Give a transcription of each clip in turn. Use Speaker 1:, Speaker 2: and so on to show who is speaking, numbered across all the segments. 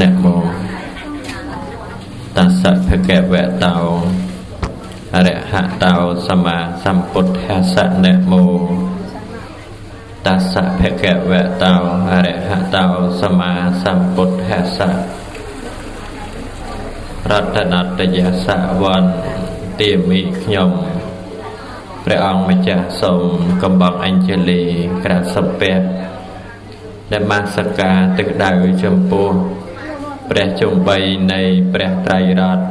Speaker 1: នមោតស្សៈភគវតោអរហតោសម្មាសម្ពុទ្ធស្សៈនមោតស្សៈភគវតោអរហតោសម្មាសម្ពុទ្ធស្សៈរតនតយសៈវន្ទាមីខ្ញុំព្រះអង្គម្ចាស់សូមកំបងអញ្ជលីក្រាបសុភៈនមស្ការទឹកដៅចំពោះ ព្រះជុំបីនៃព្រះត្រៃរតន៍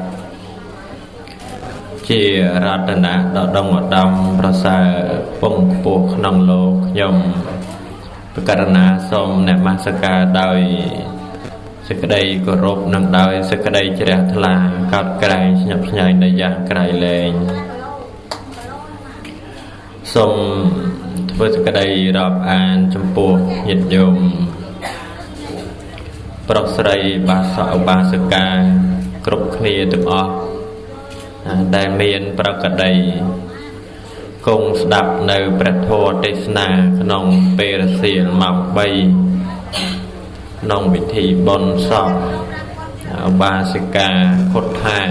Speaker 1: ជារតនៈដ៏ដងឧត្តមប្រសើរពងខ្ពស់ក្នុងលោកខ្ញុំប្រករណាសូមនមស្ការដោយសេចក្តីគោរពនិងដោយសេចក្តីជ្រះថ្លាកោតក្រែងស្ញប់ស្ញែងនៅយ៉ាងក្រៃលែងសូមធ្វើសេចក្តីរាប់អានចំពោះញាតិញោម ប្រុសស្រីបាសកឧបាសិកាគ្រប់គ្នាទាំងអស់ដែលមានប្រកដីគង់ស្ដាប់នៅព្រះធម៌ទេសនាក្នុងពេលរសៀលម៉ោង3ក្នុងពិធីបុណ្យសពឧបាសិកាខុតថាច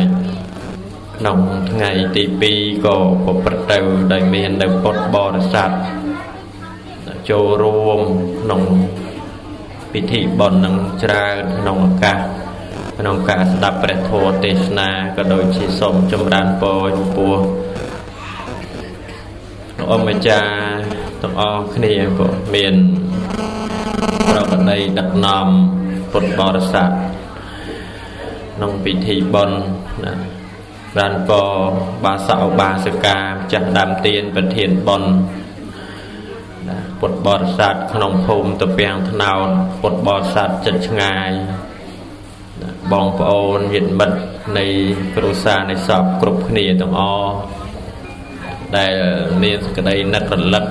Speaker 1: ក្នុងថ្ងៃទី2ក៏ប្រព្រឹត្តទៅដោយមាននៅពុទ្ធបរិស័ទចូលរួមក្នុង ពិធីបុណ្យនឹងច្រើនក្នុងឱកាសក្នុងការស្ដាប់ព្រះធម៌ទេសនាក៏ដូចជាសូមចម្រើនពរចំពោះលោកអម្ចាស់ទាំងអស់គ្នាក៏មានប្រកដីដឹកនាំពុទ្ធបរិស័ទក្នុងពិធីបុណ្យណាបានពរបាសកបាសិកាចាស់ដើមទៀនប្រធានបុណ្យ ពុទ្ធបរិស័ទក្នុងភូមិតពាំងថ្នោតពុទ្ធបរិស័ទចិត្តឆ្ងាយបងប្អូនញាតិមិត្តនៃគ្រួសារនៃសពគ្រប់គ្នាទាំងអស់ដែលមានសេចក្តីនឹករលឹក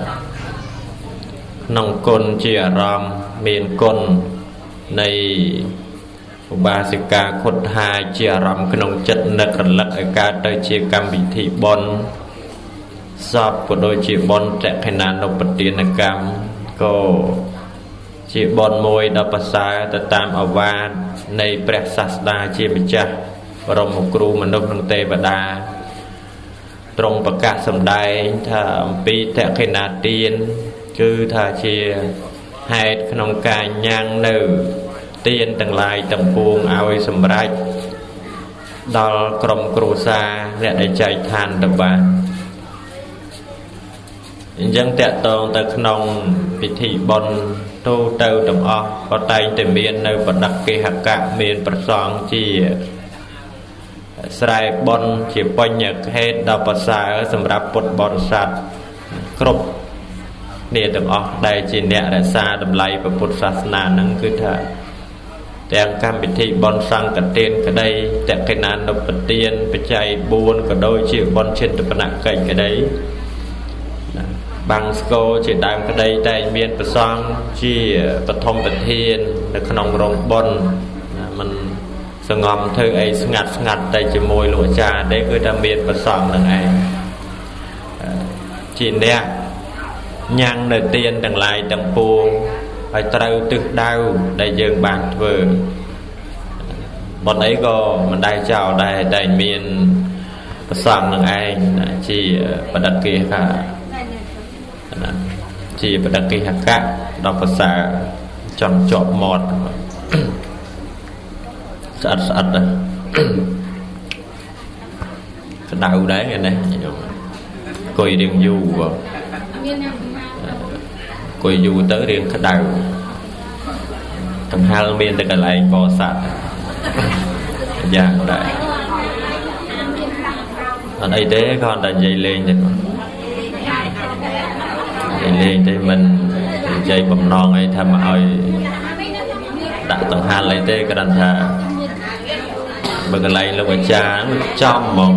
Speaker 1: ក្នុងគុណជាអារម្មណ៍មានគុណនៃឧបាសិកាខុតហាជាអារម្មណ៍ក្នុងចិត្តនឹករលឹកឲ្យកើតទៅជាកម្មវិធីបុណ្យ សពក៏ដូចជាបុណ្យតក្កិណានុបទានកម្មក៏ជាបុណ្យមួយដ៏ប្រសើរទៅតាមអវាទនៃព្រះសាស្តាជាម្ចាស់បរមគ្រូមនុស្សនិងទេវតាទ្រង់ប្រកាសសម្ដែងថាអំពីតក្កិណាទានគឺថាជាហេតុក្នុងការញ៉ាំងនៅទានទាំងឡាយទាំងពួងឲ្យសម្រេចដល់ក្រុមគ្រួសារអ្នកដែលចែកឋានទៅបាន អញ្ចឹងតកតងទៅក្នុងពិធីបុណ្យទូទៅទាំងអស់ក៏តែងតែមាននៅបដិគេហកៈមានប្រសងជាស្រែបុណ្យជាបញ្ញខេតដ៏ប្រសើរសម្រាប់ពុទ្ធបរិស័ទគ្រប់គ្នាទាំងអស់ដែលជាអ្នករក្សាតម្លៃពុទ្ធសាសនាហ្នឹងគឺថាទាំងកម្មវិធីបន់សង្កទានក្តីតក្កិណានុបទានបច្ច័យ4ក៏ដូចជាបន់ចិន្តបនកិច្ចក្តី បាំងស្គរជាដើមក្តីតែមានប្រសងជាបឋមប្រធាន នៅក្នុងរោងបុណ្យมันសងំធ្វើអីស្ងាត់ស្ងាត់តែជាមួយលោកអាចារ្យទេគឺថាមានប្រសងនឹងឯងជាអ្នកញ៉ាំងនៅទៀនទាំងឡាយទាំងពួងហើយត្រូវទិសដៅដែលយើងបានធ្វើបនអីក៏មិនដែលចោលដែរតែមានប្រសងនឹងឯងជាបដិគិហក ជាបដិគិហកៈដល់ភាសាចង់ជាប់មាត់ស្អិតស្អិតណាក្តៅដែរថ្ងៃនេះខ្ញុំអង្គុយរៀងយូរអង្គុយយូរទៅរៀងក្តៅកង្ហល់មានតែកន្លែងបោស័តយ៉ាងដែរអត់អីទេគាត់តែនិយាយលេងទេ គាត់និយាយលេងទេមិននិយាយបំណងអីថាមកឲ្យដាក់ដង្ហាល់អីទេគ្រាន់ថាបើកន្លែងលោកអាចារ្យចំហ្មង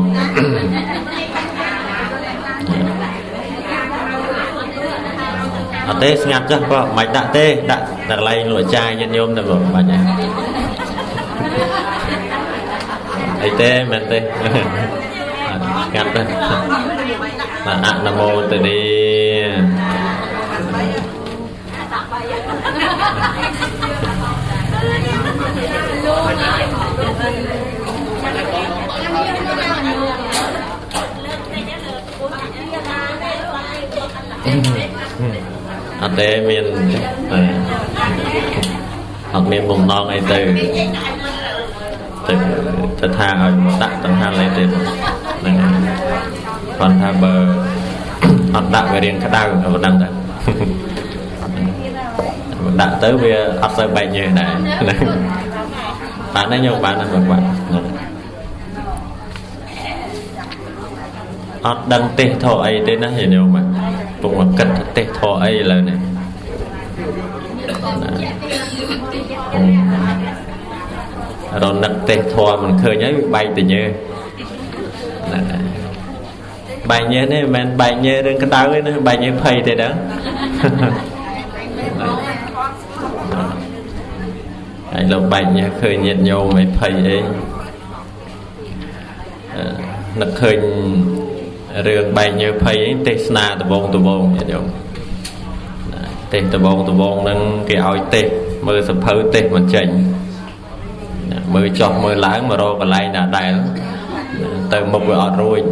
Speaker 1: អត់ទេស្ងាត់ចុះបើមិនដាក់ទេដាក់កន្លែងលោកអាចារ្យញាតិញោមទៅមិនបាច់ទេអីទេមែនទេស្ងាត់ទេបាទអនុមោទនី អត់ទេមានអត់មានបំណងអីទៅទៅទៅថាឲ្យដាក់តង្ហាអីទេហ្នឹងគាត់ថាបើអត់ដាក់វារៀងក្តៅក៏មិនដឹងដែរ ដាក់ទៅវាអត់សូវបែកញើសដែរបានទេញោមបានហ្នឹងបាទអត់ដឹងទេសធរអីទេណាញោមបាទពុកមកគិតថាទេសធរអីឥឡូវនេះរនឹកទេសធរមិនឃើញហើយបែកទៅញើសណាបែកញើសនេះមិនមែនបែកញើសរឿងក្តៅទេណាបែកញើសភ័យទេដឹង ហើយលោកបែកញើសឃើញញាតញោមមិនភ័យអីនឹកឃើញរឿងបែកញើសភ័យទេសនាដបងដបងញាតិញោមទេសដបងដបងហ្នឹងគេឲ្យទេសមើលសភៅទេសមិនចេញមើលចោះមើលឡើងមករកកន្លែងណាដែលទៅមុខវាអត់រួច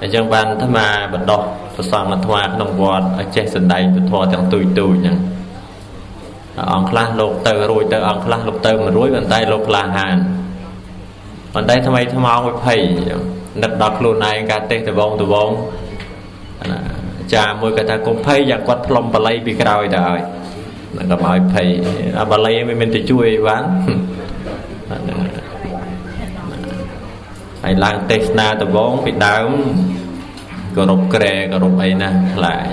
Speaker 1: អញ្ចឹងបានអាត្មាបដោះប្រសងអាត្មាក្នុងវត្តឲ្យចេះសំដែងពធទាំងទូចទូចហ្នឹង អង្គខ្លះលោកទៅរួចទៅអង្គខ្លះលោកទៅមិនរួចប៉ុន្តែលោកក្លាហានប៉ុន្តែថ្មីថ្មោងវិភ័យនឹកដល់ខ្លួនឯងការទេសដបងដបងចាមួយគាត់ថាកុំភ័យយ៉ាងគាត់ផ្លុំបល័យពីក្រោយទៅហើយនឹងកុំឲ្យភ័យអាបល័យមិនមែនទៅជួយបានហើយឡើងទេសនាដបងពីដើមគោរពក្រែគោរពអីណាខ្លាច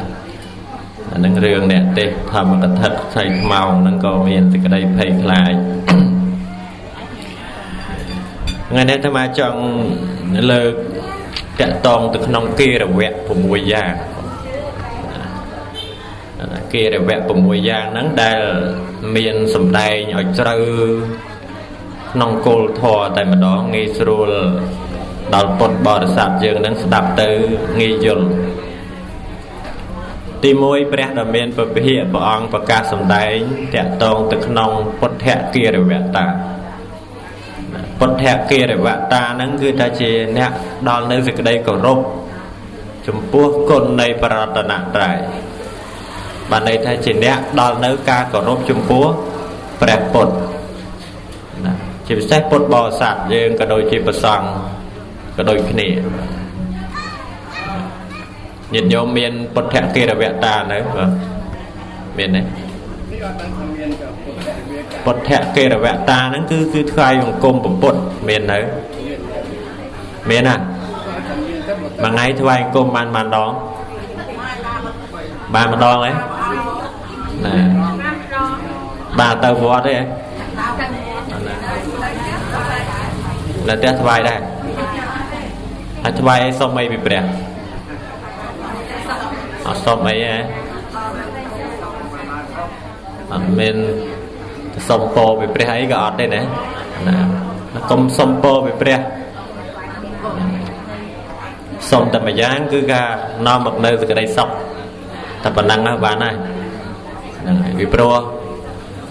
Speaker 1: អានឹងរឿងអ្នកទេសធម្មកថាផ្ទៃខ្មោងហ្នឹងក៏មានសេចក្តីភ័យខ្លាចថ្ងៃនេះអាត្មាចង់លើកតកតងទៅក្នុងគារវៈ6យ៉ាងគារវៈ6យ៉ាងហ្នឹងដែលមានសម្ដែងឲ្យជ្រៅក្នុងគោលធម៌តែម្ដងងាយស្រួលដល់ពុទ្ធបរិស័ទយើងនឹងស្ដាប់ទៅងាយយល់ ទី1ព្រះដ៏មានពភិះព្រះអង្គប្រកាសសម្ដែងតកតងទៅក្នុងពុទ្ធគារវតាពុទ្ធគារវតាហ្នឹងគឺថាជាអ្នកដល់នៅសេចក្តីគោរពចំពោះគុណនៃបរតនត្រ័យបានន័យថាជាអ្នកដល់នៅការគោរពចំពោះព្រះពុទ្ធណាជាពិសេសពុទ្ធបរិស័ទយើងក៏ដូចជាប្រសង់ក៏ដូចគ្នា ញាតិញោមមានពុទ្ធកិរវតានៅបាទមានទេពុទ្ធកិរវតាហ្នឹងគឺគឺថ្វាយបង្គំពុទ្ធមាននៅមានណាមួយថ្ងៃថ្វាយបង្គំបានបានដងបានម្ដងហ៎ណាបាទទៅវត្តទេហ៎នៅផ្ទះថ្វាយដែរហើយថ្វាយអីសុំអីពីព្រះ អត់សុំអីហ៎អត់មានសុំពោពីព្រះអីក៏អត់ទេណាណាកុំសុំពោពីព្រះសុំតែម្យ៉ាងគឺការនាំមកនៅសេចក្តីសុខតែប៉ុណ្ណឹងបានហើយហ្នឹងហើយពីព្រោះ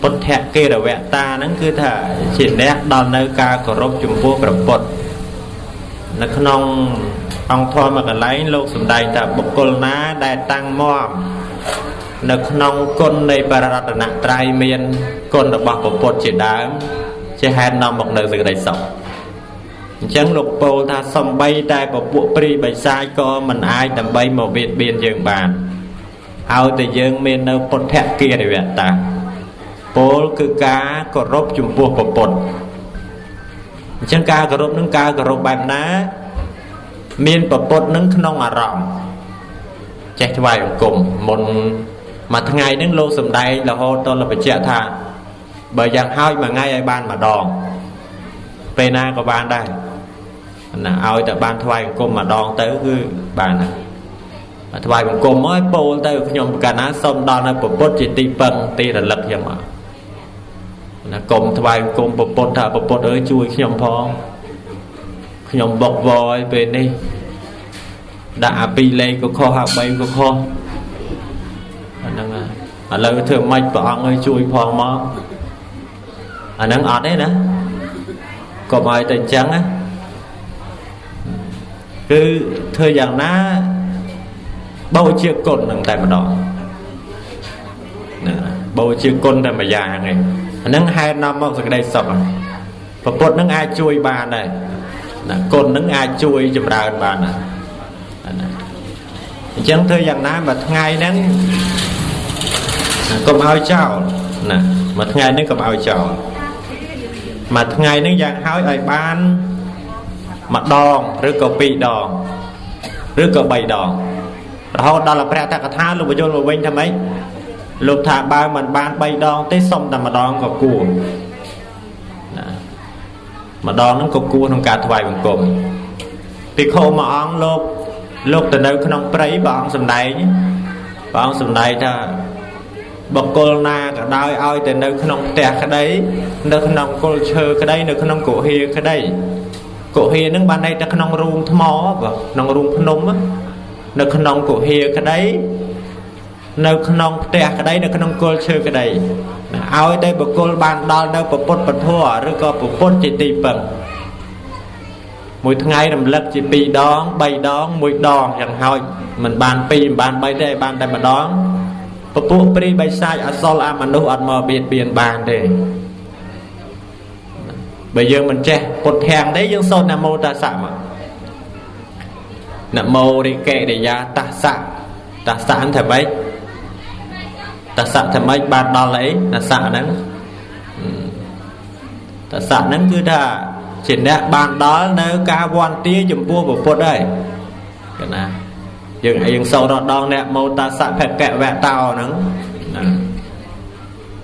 Speaker 1: ពុទ្ធកិរវតាហ្នឹងគឺថាជាអ្នកដល់នៅការគោរពចំពោះព្រះពុទ្ធនៅក្នុង អង្គធម៌មួយកន្លែងលោកសំដែងថាបុគ្គលណាដែលតាំងមាំនៅក្នុងគុណនៃបរតនត្រ័យមានគុណរបស់ព្រះពុទ្ធជាដើមជាហេតុនាំមកនៅសេចក្តីសុខអញ្ចឹងលោកពោលថាសំបីតែពពួកព្រីបិសាចក៏មិនអាចដើម្បីមកវាបៀនយើងបានឲ្យតែយើងមាននៅពុទ្ធកិរិយតាពោលគឺការគោរពចំពោះព្រះពុទ្ធអញ្ចឹងការគោរពនឹងការគោរពបែបណា មានប្រពុតនឹងក្នុងអារម្មណ៍ចេះថ្វាយបង្គំមុនមួយថ្ងៃហ្នឹងលោកសំដែងរហូតដល់បញ្ជាក់ថាបើយ៉ាងហោចមួយថ្ងៃឲ្យបានម្ដងពេលណាក៏បានដែរណាឲ្យតែបានថ្វាយបង្គំម្ដងទៅគឺបានហើយថ្វាយបង្គំមកពោលទៅខ្ញុំកាលណាសូមដល់នៅពុទ្ធជាទីពឹងទីរលឹកខ្ញុំមកណាកុំថ្វាយបង្គំពុទ្ធថាពុទ្ធអើយជួយខ្ញុំផង ខ្ញុំបុកវយពេលនេះដាក់អា2លេខក៏ខុសអា3ក៏ខុសអាហ្នឹងឥឡូវធ្វើម៉េចព្រះអង្គឲ្យជួយផងមកអាហ្នឹងអត់ទេណាកុំឲ្យតែអញ្ចឹងណាគឺធ្វើយ៉ាងណាបោជាគុណនឹងតែម្ដងបូជាគុណតែមួយយ៉ាងឯងអាហ្នឹងហេតុនាំមកសេចក្តីសុខប្រពុតហ្នឹងអាចជួយបានដែរ ណាគុណហ្នឹងអាចជួយចម្រើនបានណាអញ្ចឹងធ្វើយ៉ាងណាមួយថ្ងៃហ្នឹងកុំឲ្យចោលណាមួយថ្ងៃហ្នឹងកុំឲ្យចោលមួយថ្ងៃហ្នឹងយ៉ាងហើយឲ្យបានម្ដងឬក៏ពីរដងឬក៏3ដងរហូតដល់ព្រះតកថាលោកបញ្យល់មកវិញថាម៉េចលោកថាបើមិនបាន3ដងទេសុំតែម្ដងក៏គួរណា ម្ដងហ្នឹងក៏គួរក្នុងការថ្វាយបង្គំភិក្ខុមួយអង្គលោកលោកទៅនៅក្នុងព្រៃព្រះអង្គសំដែងព្រះអង្គសំដែងថាបកគលណាក៏ដោយឲ្យទៅនៅក្នុងផ្ទះក្តី នៅក្នុងគល់ឈើក្តីនៅក្នុងគុហាក្តីគុហានឹងបានន័យតែក្នុងរូងថ្មបើក្នុងរូងភ្នំនៅក្នុងគុហាក្តីនៅក្នុងផ្ទះក្តីនៅក្នុងគល់ឈើក្តី ឲ្យតែបុគ្គលបានដល់នៅពុទ្ធពធឬក៏ពុទ្ធជាទីពឹងមួយថ្ងៃរំលឹកជា2ដង3ដង1ដងយ៉ាងហោចមិនបាន2មិនបាន3ទេបានតែម្ដងពពួកព្រីបិសាចអសលអមនុស្សអត់មកបៀតបៀនបានទេបើយើងមិនចេះពុទ្ធធាំងទេយើងសូត្រនមោតាសៈមកនមោរិកេរិយាតាសៈតាសៈថាម៉េច តាសៈថាម៉េចបានដល់អីតាសៈហ្នឹងតាសៈហ្នឹងគឺថាជាអ្នកបានដល់នៅការវន្ទាចំពោះពុទ្ធហើយកណាយើងយើងសូត្រដងអ្នកមោតាសៈភកវៈតោហ្នឹងណា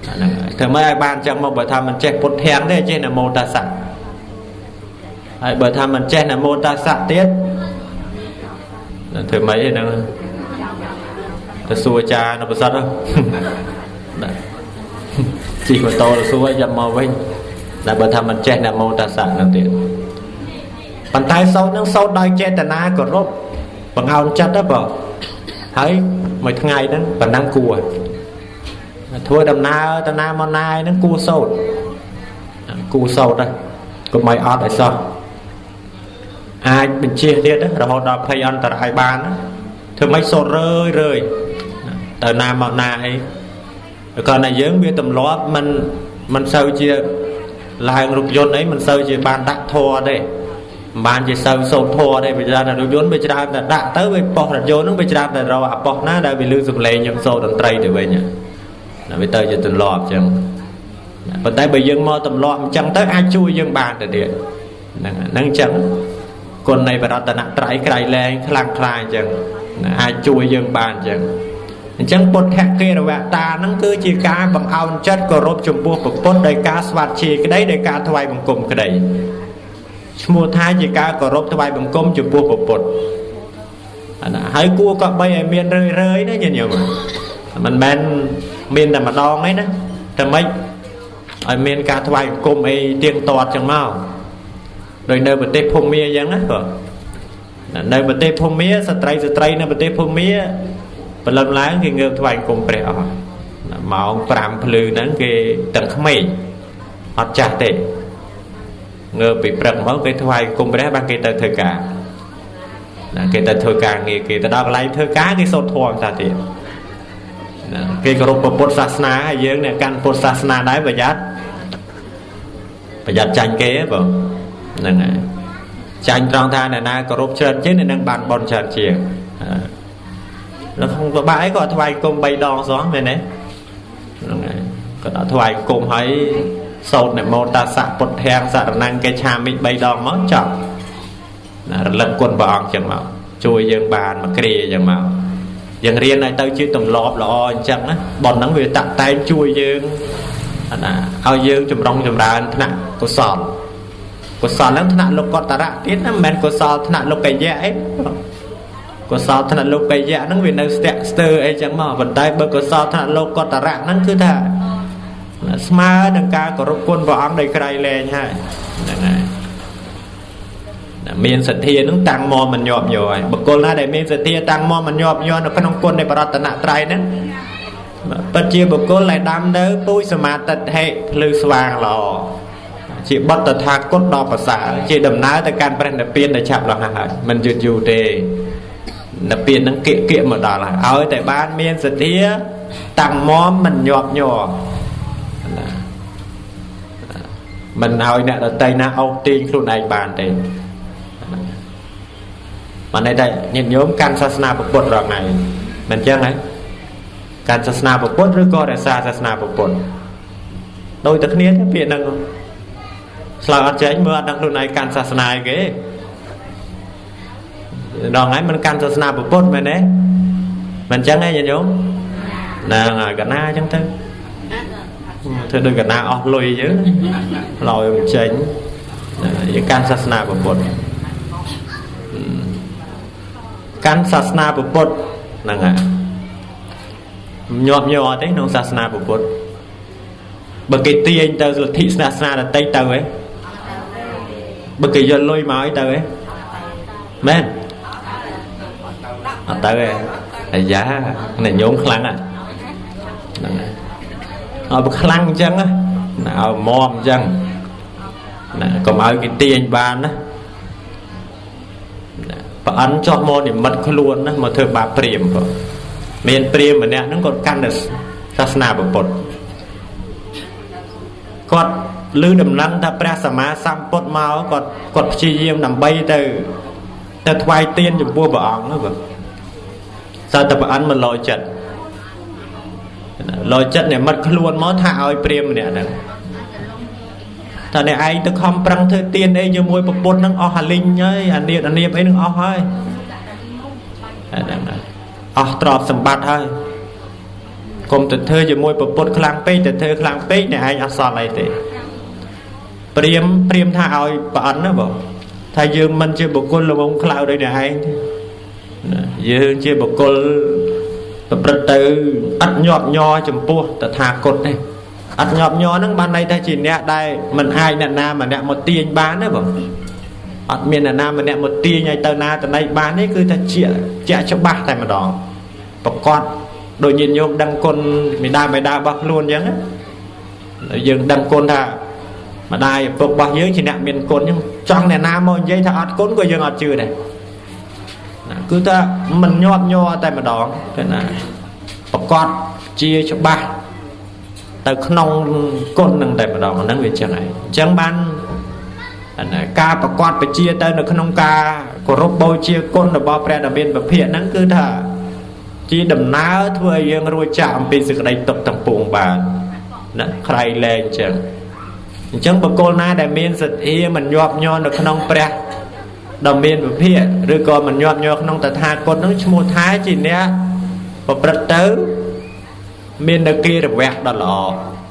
Speaker 1: ហ្នឹងធ្វើម៉េចឲ្យបានចឹងមកបើថាមិនចេះពុទ្ធធាំងទេចេះនមោតាសៈហើយបើថាមិនចេះនមោតាសៈទៀតធ្វើម៉េចហ្នឹង ទៅសួរអាចារ្យនៅប្រសិទ្ធជីម៉ូតូទៅសួរយ៉ាប់មកវិញតែបើថាមិនចេះនមោតាសៈហ្នឹងទៀតប៉ុន្តែសោតនឹងសោតដោយចេតនាគោរពបង្អោនចិត្តទៅបងហើយមួយថ្ងៃហ្នឹងប៉ុណ្ណឹងគួរធ្វើដំណើរទៅណាមកណាហ្នឹងគួរសោតគួរសោតហ្នឹងកុំឲ្យអត់ឲ្យសោះអាចបញ្ជាទៀតរហូតដល់ភ័យអន្តរាយបានធ្វើម៉េចសោតរឿយរឿយ ទៅណាមកណាអីគាត់តែយើងវាទម្លាប់មិនមិនសូវជាឡើងរូបយន្តអីមិនសូវជាបានដាក់ធัวទេមិនបានជាសូវសូត្រធัวទេវាច្រើនតែរូបយន្តវាច្រើនតែដាក់ទៅវាប៉ុសរថយន្តហ្នឹងវាច្រើនតែរកអាប៉ុសណាដែលវាលឺសំឡេងយើងសូត្រតន្ត្រីទៅវិញណាវាទៅជាទម្លាប់អញ្ចឹងប៉ុន្តែបើយើងមកទម្លាប់អញ្ចឹងទៅអាចជួយយើងបានទៅទៀតហ្នឹងហ្នឹងអញ្ចឹងគុណនៃបរតនត្រ័យក្រៃលែងខ្លាំងខ្លាអញ្ចឹងអាចជួយយើងបានអញ្ចឹង អញ្ចឹងពុទ្ធគិរវតាហ្នឹងគឺជាការបង្អោនចិត្តគោរពចំពោះពុទ្ធដោយការស្វាត់ជាក្តីដោយការថ្វាយបង្គំក្តីឈ្មោះថាជាការគោរពថ្វាយបង្គំចំពោះពុទ្ធអាណាហើយគួរក៏បីឲ្យមានរឿយរឿយណាញាតិញោមមិនមែនមានតែម្ដងទេណាតែម៉េចឲ្យមានការថ្វាយបង្គំអីទៀងទាត់ចឹងមកដោយនៅប្រទេសភូមាអញ្ចឹងណាក៏នៅប្រទេសភូមាស្ត្រីស្ត្រីនៅប្រទេសភូមា ព្រលឹមឡើងគេងើបថ្វាយគុំព្រះអស់ម៉ោង5ភ្លឺហ្នឹងគេទាំងក្មេងអត់ចាស់ទេងើបពីព្រឹកមកគេថ្វាយគុំព្រះបានគេទៅធ្វើការណាគេទៅធ្វើការងារគេទៅដល់កន្លែងធ្វើការគេសូត្រធម៌តាទៀតណាគេគោរពពុទ្ធសាសនាហើយយើងអ្នកកាន់ពុទ្ធសាសនាដែរប្រយ័ត្នប្រយ័ត្នចាញ់គេបងហ្នឹងហើយចាញ់ត្រង់ថាអ្នកណាគោរពច្រើនជាងអ្នកនឹងបានបន់ច្រើនជាង នៅក្នុងបបាក់អីក៏ថ្វាយគុំ3ដងសោះមែនទេហ្នឹងហើយគាត់អត់ថ្វាយគុំហើយសោតនមោតាសៈពុទ្ធាងសរណង្កេឆាមិ3ដងមកចប់ណារលឹកគុណព្រះអង្គចឹងមកជួយយើងបានមកគ្រាចឹងមកយើងរៀនឲ្យទៅជាទម្លាប់ល្អអញ្ចឹងណាប៉ុនហ្នឹងវាតាក់តែងជួយយើងណាឲ្យយើងចម្រុងចម្រើនថ្នាក់កុសលកុសលហ្នឹងថ្នាក់លោកតរៈទៀតណាមិនមែនកុសលថ្នាក់លោកយៈអី កុសលថ្នាក់លោកយៈហ្នឹងវានៅស្ទាក់ស្ទើរអីចឹងមកប៉ុន្តែបើកុសលថ្នាក់លោកតរៈហ្នឹងគឺថាស្មើនឹងការគោរពគុណព្រះអង្គដោយក្រៃលែងហើយហ្នឹងហើយមានសទ្ធានឹងតាំងមកមិនញាប់ញ័រហើយបុគ្គលណាដែលមានសទ្ធាតាំងមកមិនញាប់ញ័រនៅក្នុងគុណនៃបរតនត្រ័យហ្នឹងពិតជាបុគ្គលដែលដាំនៅពូជសមាតិដ្ឋិភ្លឺស្វាងល្អជាបទតថាគតដ៏ប្រសើរជាដំណើរទៅកាន់ព្រះនិព្វានដែលឆាប់រហ័សហើយមិនយឺតយូរទេ និព្វាននឹងគៀកគៀកមកដល់ហើយឲ្យតែបានមានសទ្ធាតាំងមមមិនញាប់ញ័រណាមិនឲ្យអ្នកដតីណាអោបទាញខ្លួនឯងបានទេបានន័យថាញាតិញោមកាន់សាសនាពុទ្ធរងថ្ងៃមិនចឹងហ៎កាន់សាសនាពុទ្ធឬក៏រក្សាសាសនាពុទ្ធដូចតែគ្នាទេពាក្យហ្នឹងឆ្លើយអត់ចេញមើលអត់ដឹងខ្លួនឯងកាន់សាសនាអីគេ ដល់ថ្ងៃមិនកាន់សាសនាពុទ្ធមែនទេមិនចឹងទេញាតិញោមហ្នឹងហើយកណាចឹងទៅធ្វើដូចកណាអស់លុយយើងឡយមិនចេញយើងកាន់សាសនាពុទ្ធកាន់សាសនាពុទ្ធហ្នឹងហើយញាប់ញ័រទេក្នុងសាសនាពុទ្ធបើគេទាញទៅលទ្ធិសាសនាដតីទៅហ៎បើគេយកលុយមកឲ្យទៅហ៎មែន អត់ទៅហ៎អាយ៉ាអ្នកញោមខ្លាំងហ្នឹងហើយឲ្យខ្លាំងអញ្ចឹងណាឲ្យមមអញ្ចឹងណាកុំឲ្យគេទាញបានណាប្រអិនចោះមកនិមិត្តខ្លួនណាមកធ្វើបាបព្រាមបងមានព្រាមម្នាក់ហ្នឹងគាត់កាន់តែសាសនាពុទ្ធគាត់ឮដំណឹងថាព្រះសម្មាសម្ពុទ្ធមកគាត់គាត់ព្យាយាមដើម្បីទៅទៅថ្វាយទានចំពោះព្រះអង្គហ្នឹងបង សើតែប្រអិនមិនលោចិត្តលោចិត្តនិមិត្តខ្លួនមកថាឲ្យព្រាមម្នាក់ហ្នឹងតើអ្នកឯងទៅខំប្រឹងធ្វើទៀនអីជាមួយប្រពន្ធហ្នឹងអស់អាលីងហើយអានៀតអានៀបអីហ្នឹងអស់ហើយហ្នឹងអស់ទ្រព្យសម្បត្តិហើយកុំទៅធ្វើជាមួយប្រពន្ធខ្លាំងពេកទៅធ្វើខ្លាំងពេកអ្នកឯងអត់សល់អីទេព្រាមព្រាមថាឲ្យប្រអិនណាបងថាយើងមិនជាបុគ្គលល្ងងខ្លៅដោយអ្នកឯង យើងជាបុគ្គលប្រព្រឹត្តទៅអត់ញាប់ញ័រចំពោះតថាគតទេអត់ញាប់ញ័រហ្នឹងបានន័យថាជាអ្នកដែលមិនអាចអ្នកណាម្នាក់មកទាញបានទេបងអត់មានអ្នកណាម្នាក់មកទាញឲ្យទៅណាទៅណីបានទេគឺថាជាជាក់ច្បាស់តែម្ដងប្រកបដូចញាតិញោមដឹងគុណមេដាបេដារបស់ខ្លួនអញ្ចឹងយើងដឹងគុណថាម្ដាយឪពុករបស់យើងជាអ្នកមានគុណអញ្ចឹងចង់អ្នកណាមកនិយាយថាអត់គុណក៏យើងអត់ជឿដែរ គឺថាមិនញាប់ញ័រតែម្ដងទេណាប្រកបជាច្បាស់ទៅក្នុងគុណនឹងតែម្ដងហ្នឹងវាចឹងហើយអញ្ចឹងបានការប្រកបបជាទៅនៅក្នុងការគោរពបូជាគុណរបស់ព្រះដ៏មានពភៈហ្នឹងគឺថាជាដំណើរធ្វើឲ្យយើងរួចចាកអំពីសេចក្តីទុកទាំងពួងបានណាក្រៃលែងអញ្ចឹងអញ្ចឹងបុគ្គលណាដែលមានសទ្ធាមិនញាប់ញ័រនៅក្នុងព្រះ ដ៏មានវិភាកឬក៏មិនញាប់ញ័រក្នុងតថាគតនឹងឈ្មោះថាជាអ្នកប្រព្រឹត្តទៅមាននៅគិរវៈដ៏ល្អ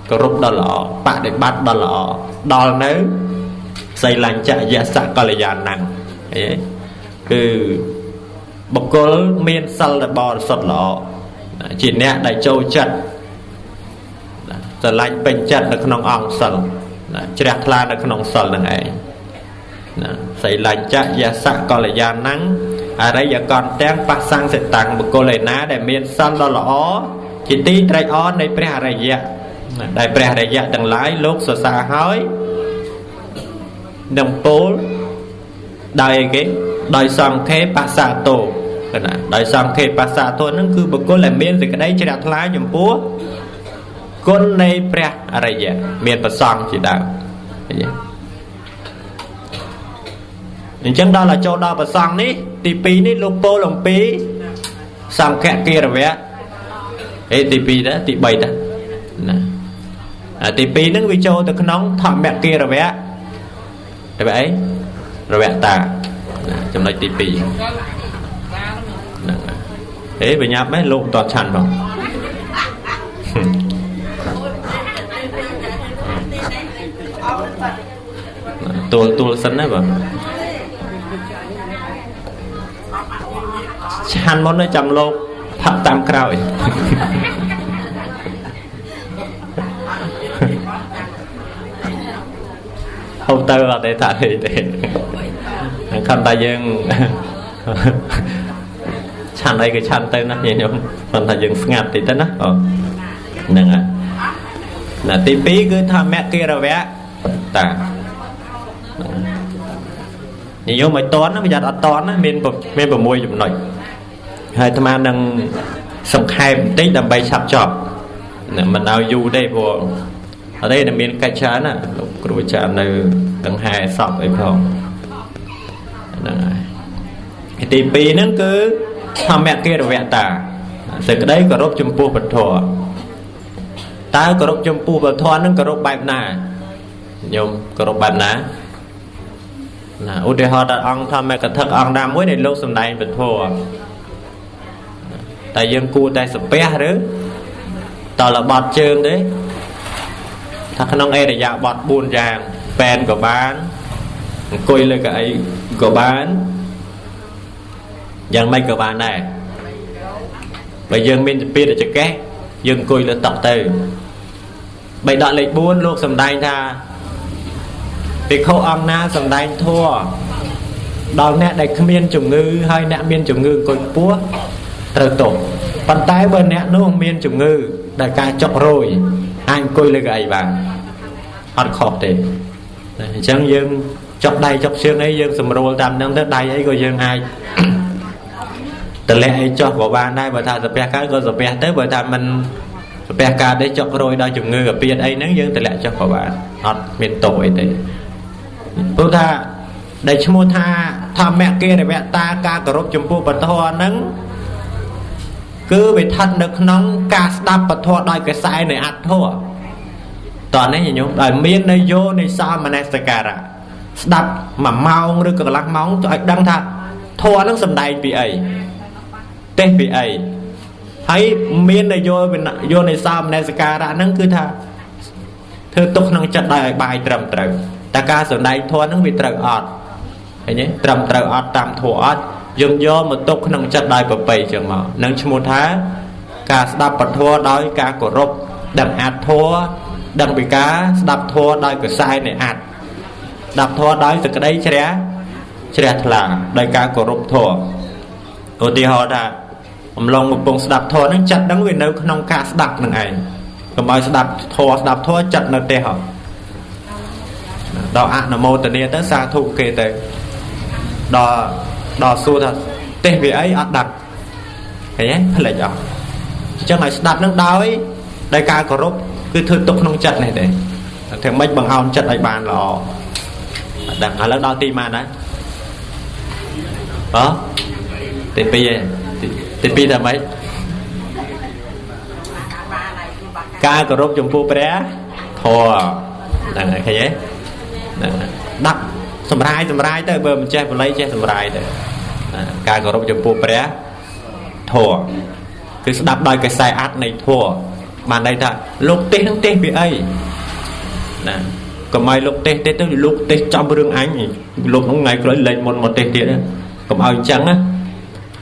Speaker 1: គោរពដ៏ល្អបដិបត្តិដ៏ល្អដល់នៅសីលញ្ចយសកល្យាណੰអីគឺបុគ្គលមានសិលដែលបរិសុទ្ធល្អជាអ្នកដែលចូលចិត្តស្រឡាញ់ពេញចិត្តនៅក្នុងអង្គសិលជ្រះថ្លានៅក្នុងសិលនឹងឯង ណាសីលញ្ចយសកល្យាណੰអរិយកន្តទាំងបសង្សិតាំងបុគ្គលឯណា ដែលមានសិលដ៏ល្អជាទីត្រេកអរនៃព្រះអរិយៈដែលព្រះអរិយៈទាំងឡាយលោកសរសើរហើយនឹងពោលដោយអីគេដោយសង្ខេបសាទោណាដោយសង្ខេបសាទោនឹងគឺបុគ្គលដែលមានសេចក្តីជ្រះថ្លាចំពោះគុណនៃព្រះអរិយៈមានប្រសងជាដើមឃើញទេ អញ្ចឹងដល់តែចូលដល់ប្រសងនេះទី2នេះលោកពោលអំពីសង្ឃគិរវៈអេទី2ដែរទី3ដែរណាទី2ហ្នឹងវាចូលទៅក្នុងធម្មគិរវៈទៅអីរវៈតាចំណុចទី2ហ្នឹងអេបញ្ញាប់ម៉េះលោកតតឆាន់បងទួលទួលសិនណាបង ឆាន់មុនចាំលោកផាត់តាមក្រោយហូបទៅអត់ទេថាទេទេខំតែយើងឆាន់អីក៏ឆាន់ទៅណាញាតិញោមគាត់ថាយើងស្ងាត់តិចទៅណាអូហ្នឹងហើយណាទី2គឺធម្មគិរវៈតានិយមឲ្យតន់ប្រយ័ត្នអត់តន់មានមាន6ចំណុច ហើយអាត្មានឹងសង្ខេបបន្តិចដើម្បីឆាប់ចប់មិនឲ្យយូរទេព្រោះអត់ទេតែមានកិច្ចច្រើនណាលោកគ្រូអាចារ្យនៅដង្ហែសពអីផងហ្នឹងហើយទី2ហ្នឹងគឺធម្មកិរវតាសេចក្តីគោរពចំពោះពធតើគោរពចំពោះពធហ្នឹងគោរពបែបណាញោមគោរពបែបណាណាឧទាហរណ៍ដល់អង្គធម្មកថាអង្គណាមួយនៃលោកសំដែងពធ តែយើងគួរតែសំពះឬតលបត់ជើងទេថាក្នុងអេរយាបត់4យ៉ាងប៉ែនក៏បានអង្គុយលើកៅអីក៏បានយ៉ាងម៉េចក៏បានដែរបើយើងមានទៅពីចកេះយើងអង្គុយលើតុទៅបីដកលេខ4លោកសំដែងថាភិក្ខុអង្គណាសំដែងធัวដល់អ្នកដែលគ្មានជំងឺហើយអ្នកមានជំងឺអង្គុយពោះ ត្រូវទោសប៉ុន្តែបើអ្នកនោះមានជំងឺដែលការចុករយអាចអង្គុយលើកៅអីបានអត់ខុសទេអញ្ចឹងយើងចុកដៃចុកជើងអីយើងស្រួលតាមហ្នឹងទៅដៃអីក៏យើងអាចតម្លាក់អីចុះក៏បានដែរបើថាសាពះកើតក៏សាពះទៅបើថាមិនសាពះកើតទេចុករយដល់ជំងឺកាពៀតអីហ្នឹងយើងតម្លាក់ចុះក៏បានអត់មានទោសអីទេព្រោះថាដែលឈ្មោះថាធម្មកិរិវតាការគោរពចំពោះពធហ្នឹង គឺវាស្ថិតនៅក្នុងការស្ដាប់ពធដោយកសែនៃអត្ថធតើនេះញោមដោយមាននយោនៃសមនសការៈស្ដាប់មួយម៉ោងឬក៏កន្លះម៉ោងទៅឲ្យដឹងថាធម៌នឹងសំដែងពីអីទេសពីអីហើយមាននយោយោនៃសមនសការៈហ្នឹងគឺថាធ្វើទុកក្នុងចិត្តដោយឲ្យបាយត្រឹមត្រូវតែការសំដែងធម៌ហ្នឹងវាត្រូវអត់ឃើញទេត្រឹមត្រូវអត់តាមធម៌អត់ យកយកមកទុកក្នុងចិត្តដោយប្របីចឹងមកនឹងឈ្មោះថា ការស្ដាប់ពធដោយការគោរពដឹងអត្ថធរដឹងពីការស្ដាប់ធរដោយកសែនៃអត្ថស្ដាប់ធរដោយសក្តីជ្រះជ្រះថ្លាដោយការគោរពធរឧទាហរណ៍ថាអំឡុងកំពុងស្ដាប់ធរហ្នឹងចិត្តហ្នឹងវានៅក្នុងការស្ដាប់នឹងឯងកុំឲ្យស្ដាប់ធរស្ដាប់ធរចិត្តនៅទេហ៎ដល់អនុមោទនាទៅសាធុគេទៅដល់ ដល់សួរថាទេសវាអីអត់ដឹងឃើញទេផ្លេចអស់អញ្ចឹងឲ្យស្ដាប់នឹងដោយដោយការគោរពគឺធ្វើទុកក្នុងចិត្តនេះទេធ្វើម៉េចបង្អោនចិត្តឲ្យបានល្អអត់ដឹងឥឡូវដល់ទីម៉ានណាអទី2ឯងទី2តែម៉េចការគោរពចំពោះព្រះធម៌ហ្នឹងហើយឃើញទេហ្នឹងដាក់សម្រាយសម្រាយទៅបើមិនចេះបល័យចេះសម្រាយទៅ ការគោរពចំពោះព្រះធម៌គឺស្ដាប់ដោយកសែអត្តនៃធម៌បានន័យថាលោកទេសនឹងទេសពីអីណាកុំឲ្យលោកទេសទេទៅលោកទេសចំរឿងអញលោកហ្នឹងថ្ងៃក្រោយលេងមុនមកទេសទៀតកុំឲ្យអញ្ចឹងណា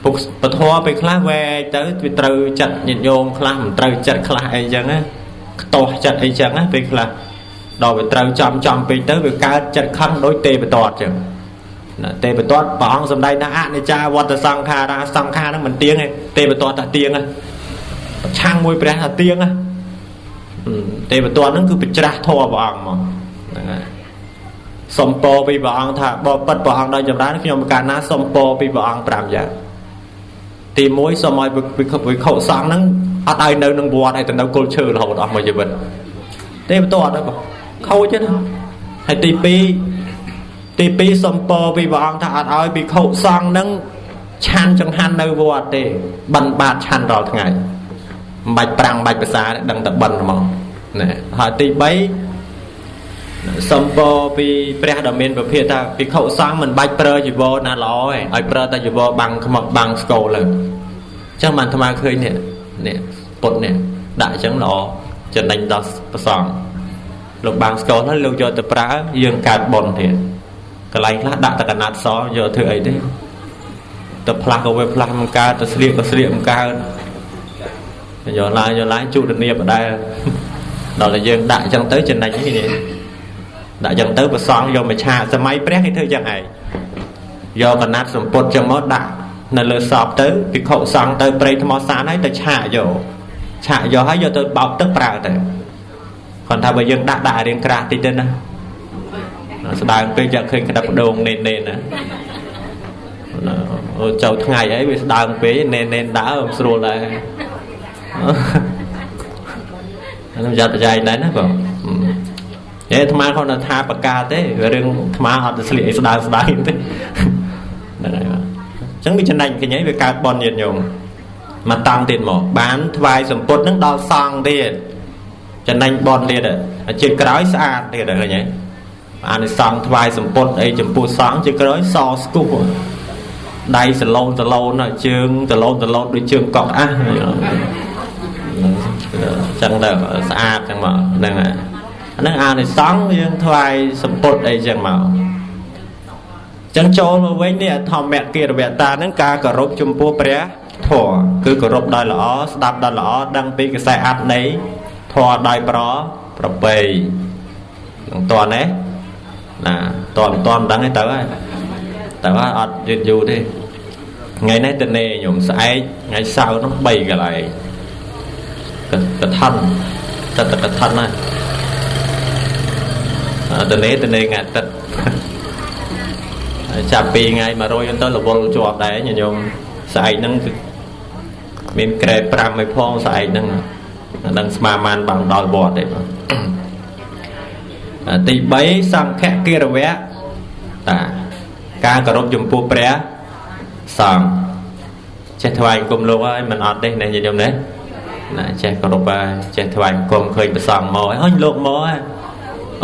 Speaker 1: ពុកពធពេលខ្លះវែកទៅវាត្រូវចិត្តញាតិញោមខ្លះមិនត្រូវចិត្តខ្លះអីអញ្ចឹងណាខ្ទាស់ចិត្តអីអញ្ចឹងណាពេលខ្លះដល់វាត្រូវចំចំពេកទៅវាកើតចិត្តខឹងដោយទេបតតអញ្ចឹងណា ទេបតតព្រះអង្គសំដែងថាអនិច្ចាវត្តសង្ខារាសង្ខារហ្នឹងមិនទៀងទេទេបតតថាទៀងណាប្រឆាំងមួយព្រះថាទៀងណាទេវទត្តហ្នឹងគឺបច្រាស់ធម៌ព្រះអង្គមកហ្នឹងហើយសំពោពីព្រះអង្គថាបើប៉ិតព្រះអង្គដល់ចម្រើនខ្ញុំកាលណាសំពោពីព្រះអង្គ5យ៉ាងទី1សូមឲ្យវិខវិខុសង្ឃហ្នឹងអត់ឲ្យនៅនឹងវត្តឲ្យទៅនៅគល់ឈើរហូតអស់មួយជីវិតទេវទត្តហ្នឹងខូចទេណាហើយទី2 ទី2សំពោពីព្រះអង្គថាអត់ឲ្យវិខុសង្ឃហ្នឹងឆាន់ចង្ហាន់នៅវត្តទេបិណ្ឌបាតឆាន់រាល់ថ្ងៃមិនបាច់ប្រាំងបាច់ភាសាដឹងតែបិណ្ឌហ្មងណាហើយទី3សំពោពីព្រះដ៏មានប្រភេទថាភិក្ខុសង្ឃមិនបាច់ប្រើជីវរណាល្អទេឲ្យប្រើតែជីវរបាំងខ្មឹកបាំងស្គរលើអញ្ចឹងបានអាត្មាឃើញនេះនេះពុតនេះដាក់អញ្ចឹងល្អចំណេញដល់ប្រសងលោកបាំងស្គរហើយលោកយកទៅប្រើយើងកើតបនទៀត កន្លែងខ្លះដាក់តែកណាត់សយកធ្វើអីទេទៅផ្លាស់ក៏វាផ្លាស់មិនកើតទៅស្លៀកក៏ស្លៀកមិនកើតយកឡាយយកឡាយជុតនីបដែរដល់តែយើងដាក់អញ្ចឹងទៅចំណេញនេះដាក់អញ្ចឹងទៅប្រសងយកមកឆាកសម័យព្រះគេធ្វើយ៉ាងឯងយកកណាត់សម្ពុតចឹងមកដាក់នៅលើសពទៅភិក្ខុសង្ឃទៅព្រៃថ្មសានហើយទៅឆាកយកឆាកយកហើយយកទៅបោកទឹកប្រើទៅគាត់ថាបើយើងដាក់ដាក់រៀងក្រាស់តិចទៅណា ស្ដើងពេកយកឃើញក្តាប់ដងនេននេនណាចូលថ្ងៃអីវាស្ដើងពេកនេននេនដើមស្រួលដែរខ្ញុំចាត់បច្ច័យដែរណាបងហេអាត្មាគាត់ថាបកាទេរឿងអាត្មាអត់ទៅស្លៀកអីស្ដើងស្ដើងទេហ្នឹងហើយបាទអញ្ចឹងវាចំណេញកញ្ញាវាកើតបនញាតញោមមកតង់ទៀតមកបានថ្វាយសម្ពុតនឹងដល់សង្ឃទៀតចំណេញបនទៀតជាតិក្រោយស្អាតទៀតឃើញទេ អានិសង្ឃថ្វាយសម្ពុតអីចំពោះសង្ឃជាក្រោយសស្គប់ដៃសឡូនសឡូនជើងសឡូនសឡូនដូចជើងកក់អះចឹងទៅស្អាតចឹងមកហ្នឹងហើយហ្នឹងអានិសង្ឃយើងថ្វាយសម្ពុតអីចឹងមកចឹងចូលមកវិញនេះធម្មគិរវតាហ្នឹងការគោរពចំពោះព្រះធម៌គឺគោរពដោយល្អស្ដាប់ដោយល្អដឹងពីកសែអត្តនៃធម៌ដោយប្រប្របីនឹងតន់ទេ ណាតន់តន់ដឹងទេទៅហើយទៅហើយអត់យឺតយូរទេថ្ងៃនេះទៅនេខ្ញុំស្អែកថ្ងៃសៅរ៍នោះ3កន្លែងកឋិនទឹកកឋិនណាទៅនេទៅនេថ្ងៃទឹកចាប់ពីថ្ងៃ100ទៅរវល់ជាប់ដែរញញោមស្អែកហ្នឹងមានក្រែ5ឲ្យផងស្អែកហ្នឹងដឹងស្មាមានបានដល់វត្តទេបង ទី3សង្ឃកិរវៈតាការគោរពចំពោះព្រះសង្ឃចេះថ្វាយគុំលោកហើយមិនអត់ទេណាញញោមណាណាចេះគោរពហើយចេះថ្វាយគុំឃើញព្រះសង្ឃមកហើយអញលោកមកហើយ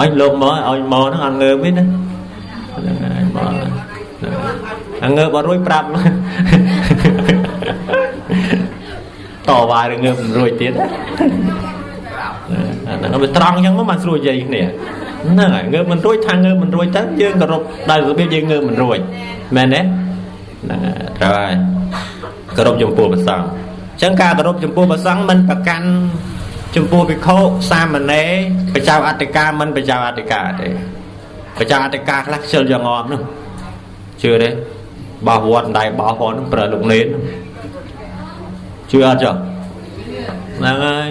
Speaker 1: អញលោកមកអញមកហ្នឹងអត់ងើបទេណាហ្នឹងហើយមកអងើបអត់រួចប្រាប់តវ៉ារឿងងើបមិនរួចទៀតហ្នឹងវាត្រង់អញ្ចឹងមកបានស្រួលនិយាយគ្នា ហ្នឹងហើយងើបមិនរួចថាងើបមិនរួចទៅយើងគោរពដោយរបៀបយើងងើបមិនរួចមែនទេហ្នឹងហើយត្រូវហើយគោរពចំពោះព្រះសង្ឃអញ្ចឹងការគោរពចំពោះព្រះសង្ឃមិនប្រកាន់ចំពោះភិក្ខុសាមណេរបច្ចៅអតិកាមិនបច្ចៅអតិកាទេបច្ចៅអតិកាខ្លះខ្ជិលយ៉ាងងប់នោះជឿទេបោះវត្តដៃបោះផងនឹងប្រើលោកនេនជឿអត់ចុះហ្នឹងហើយ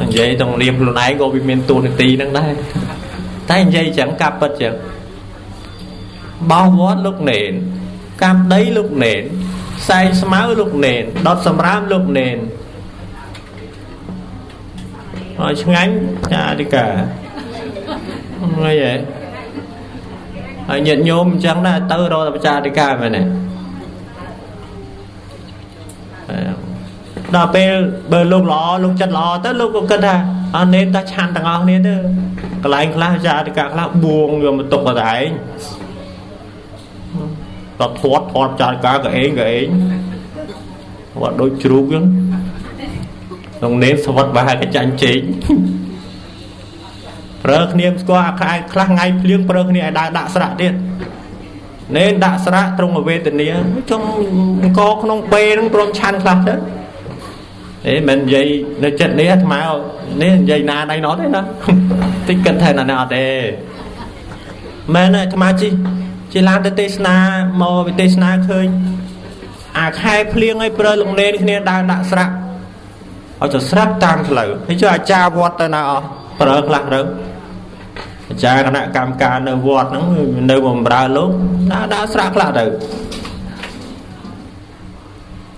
Speaker 1: និយាយទាំងនាមខ្លួនឯងក៏វាមានទូនាទីហ្នឹងដែរតែនិយាយចឹងការពិតចឹងបោវត្តលោកណេនកម្មដីលោកណេនខ្សែស្មៅលោកណេនដុតសម្រាមលោកណេនអើឆ្ងាញ់ចាអធិការអីហ៎ហើយញាតញោមអញ្ចឹងដែរទៅរកតែប្រជាអធិការមែនទេ ដល់ពេលបើលោកល្អលោកចិត្តល្អទៅលោកក៏គិតថាអត់នេនតែឆាន់ទាំងអស់គ្នាទៅកន្លែងខ្លះចាអធិការខ្លះបួងយកមកទុកតែឯងដល់ធាត់ធាត់ចាអធិការក៏ឯងក៏ឯងគាត់ដូចជ្រូកហ្នឹងក្នុងនេនស្វិតបែរកចាញ់ជែកប្រើគ្នាស្គាល់អាខែខ្លះថ្ងៃភ្លៀងប្រើគ្នាឲ្យដើរដាក់ស្រាក់ទៀតនេនដាក់ស្រាក់ត្រង់វេទនាចុងអង្គក្នុងពេលហ្នឹងព្រមឆាន់ខ្លះទៅ អេមិននិយាយនៅចិត្តនេះអាត្មានេះនិយាយណាដៃណត់ទេណាតិចគិតថាណាអត់ទេមែនអាត្មាជីជាឡានទៅទេសនាមកវិទេសនាឃើញអាខែភ្លៀងឲ្យប្រើលងនេនគ្នាដើរដាក់ស្រាក់ឲ្យទៅស្រាប់តាមផ្លូវហើយជួយអាចារ្យវត្តទៅណាអស់ប្រើខ្លះទៅអាចារ្យគណៈកម្មការនៅវត្តហ្នឹងនៅបំរើលោកដើរដើរស្រាក់ខ្លះទៅ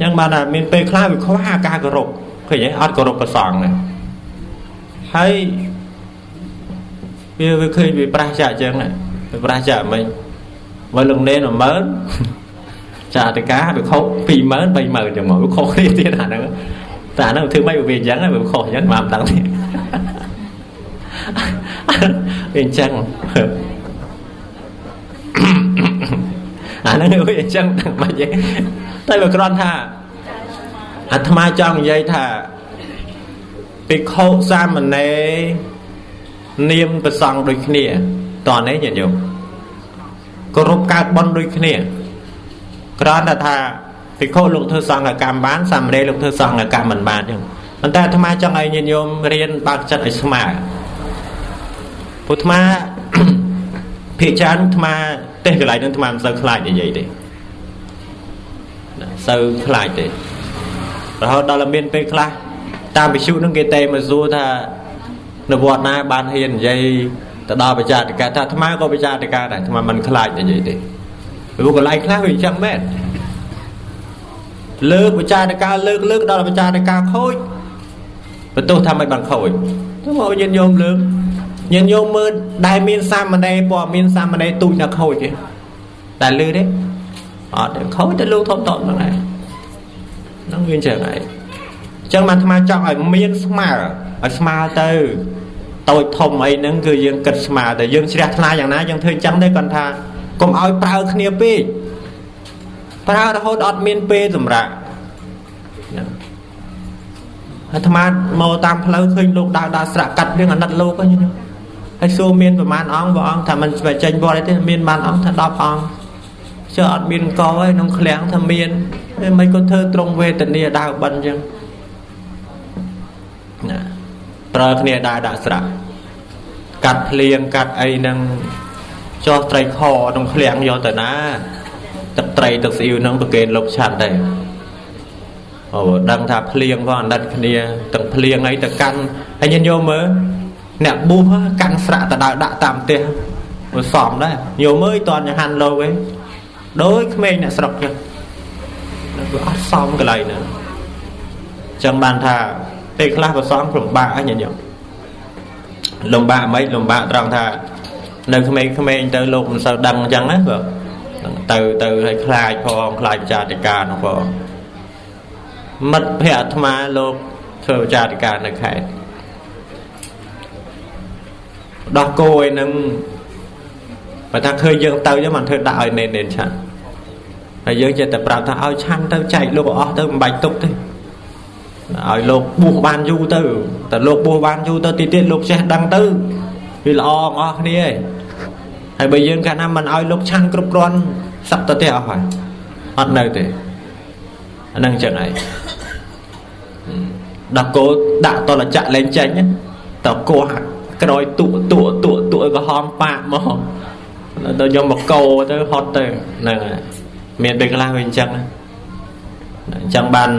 Speaker 1: ចឹងបានថាមានពេលខ្លះវាខ្វះការគោរពឃើញទេអត់គោរពប្រសងណាហើយវាវាឃើញវាប្រះចាក់ចឹងវាប្រះចាក់មិនមកលងនេន10000ចាអតិកាវាខុស20000 30000ចឹងមកវាខុសគ្នាទៀតអាហ្នឹងតែអាហ្នឹងធ្វើម៉េចវាអញ្ចឹងវាខុសអញ្ចឹងមកមិនដឹងទេវាអញ្ចឹង អាហ្នឹងវាអញ្ចឹងមិនទេតែវាគ្រាន់ថាអាត្មាចង់និយាយថាភិក្ខុសាមណេរនាមប្រសង់ដូចគ្នាតើនេះញាតិញោមគោរពកើតបន់ដូចគ្នាគ្រាន់តែថាភិក្ខុលោកធ្វើសង្ឃកម្មបានសាមណេរលោកធ្វើសង្ឃកម្មមិនបានចឹងប៉ុន្តែអាត្មាចង់ឲ្យញាតិញោមរៀនបើកចិត្តឲ្យស្មើពុទ្ធអាភិកច្រើនអាត្មា ទេសកន្លែងនឹងអាត្មាមិនសូវខ្លាចនិយាយទេសូវខ្លាចទេរហូតដល់មានពេលខ្លះតាមវិសុនឹងគេតែមកសួរថានៅវត្តណាបានហ៊ាននិយាយទៅដល់បច្ចាតិកាថាអាត្មាក៏បច្ចាតិកាដែរអាត្មាមិនខ្លាចនិយាយទេព្រោះកន្លែងខ្លះវាអញ្ចឹងមែនលើកបចារការលើកលើកដល់បចារការខូចបន្ទោសថាមិនបានខូចទៅមកញាតិញោមលើក ញាតិញោមមើលដែលមានសាមណេរព័ត៌មានសាមណេរទូចណាខូចទេតែលឺទេអត់ទេខូចតែលោកធំតហ្នឹងឯងហ្នឹងវាអញ្ចឹងឯងអញ្ចឹងបានអាត្មាចង់ឲ្យមានស្មើឲ្យស្មើទៅតូចធំអីហ្នឹងគឺយើងគិតស្មើតែយើងជ្រះថ្លាយ៉ាងណាយើងធ្វើអញ្ចឹងទេគាត់ថាកុំឲ្យប្រើគ្នាពេកប្រើរហូតអត់មានពេលសម្រាប់អាត្មាមកតាមផ្លូវឃើញលោកដើរដើរស្រាក់កាត់រឿងអាណិតលោកហ្នឹង ហើយសួរមានប្រមាណអង្គព្រះអង្គថាមិនស្វែងចេញវត្តទេមានបានអង្គថា10អង្គចុះអត់មានកឯក្នុងឃ្លាំងថាមានហើយមិនក៏ធ្វើត្រង់វេទនាដើរបិណ្ឌអញ្ចឹងណាប្រើគ្នាដើរដាក់ស្រាក់កាត់ភ្លៀងកាត់អីហ្នឹងចោះត្រីខក្នុងឃ្លាំងយកទៅណាទឹកត្រីទឹកស្អ៊ីវហ្នឹងប្រគេនលោកឆាត់ដែរអូដឹងថាភ្លៀងក៏អាណិតគ្នាទាំងភ្លៀងអីទៅកាន់ហើយញញោមមើល អ្នកប៊ូសកាន់ស្រាក់ទៅដើរដាក់តាមផ្ទះវាសមដែរញោមមើលតន់ចហាន់លោកឯងដោយក្មេងអ្នកស្រុកចឹងវាអត់សមកន្លែងហ្នឹងចឹងបានថាពេលខ្លះប្រសំលំបាកអញញញោមលំបាកមិនលំបាកត្រង់ថានៅក្មេងៗទៅលោកមិនសូវដឹងអញ្ចឹងណាបើទៅទៅឲ្យខ្លាចផងខ្លាចចាតិកានោះផងមិត្តភ័ក្ដិអាត្មាលោកធ្វើចាតិកានៅខេត្ត ដោះគោឯនឹងបើថាឃើញយើងទៅយើងមិនធ្វើដាក់ឲ្យនេននេនឆាន់ហើយយើងចេះតែប្រាប់ថាឲ្យឆាន់ទៅចែកលោកអស់ទៅមិនបាច់ទុកទេឲ្យលោកបួសបានយូរទៅតែលោកបួសបានយូរទៅទីទៀតលោកចេះដឹងទៅវាល្អអស់គ្នាឯងហើយបើយើងកាលណាមិនឲ្យលោកឆាន់គ្រប់គ្រាន់សឹកទៅទេអស់ហើយអត់នៅទេអានឹងចឹងឯងដល់គោដាក់តលចៈលែងចេញតគោ ក្រោយទួទួទួទួក៏ហមប៉ាក់មកដល់យកមកកោទៅហត់ទៅហ្នឹងហើយមានពេលខ្លះវាអញ្ចឹងអញ្ចឹងបាន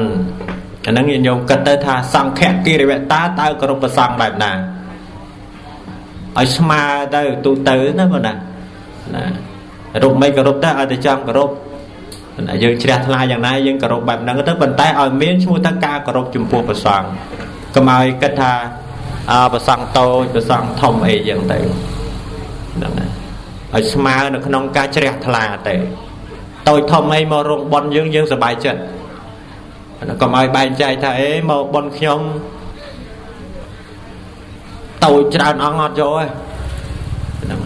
Speaker 1: អាហ្នឹងញោមគិតទៅថាសង្ឃគិរិវតាតើគោរពប្រសង់បែបណាឲ្យស្មើទៅទូទៅណាបងណាណារូបមិនគោរពទៅឲ្យតែចង់គោរពយើងជ្រះថ្លាយ៉ាងណាយើងគោរពបែបហ្នឹងទៅប៉ុន្តែឲ្យមានឈ្មោះថាការគោរពចំពោះព្រះសង្ឃកុំឲ្យគិតថា អើព្រះសង្ឃតូចព្រះសង្ឃធំអីយ៉ាងទៅហ្នឹងហើយឲ្យស្មើនៅក្នុងការជ្រះថ្លាទៅតូចធំអីមករងប៉ុនយើងយើងសប្បាយចិត្តកុំឲ្យបែងចែកថាអេមកប៉ុនខ្ញុំតូចច្រើនអង្គអត់យកទេហ្នឹង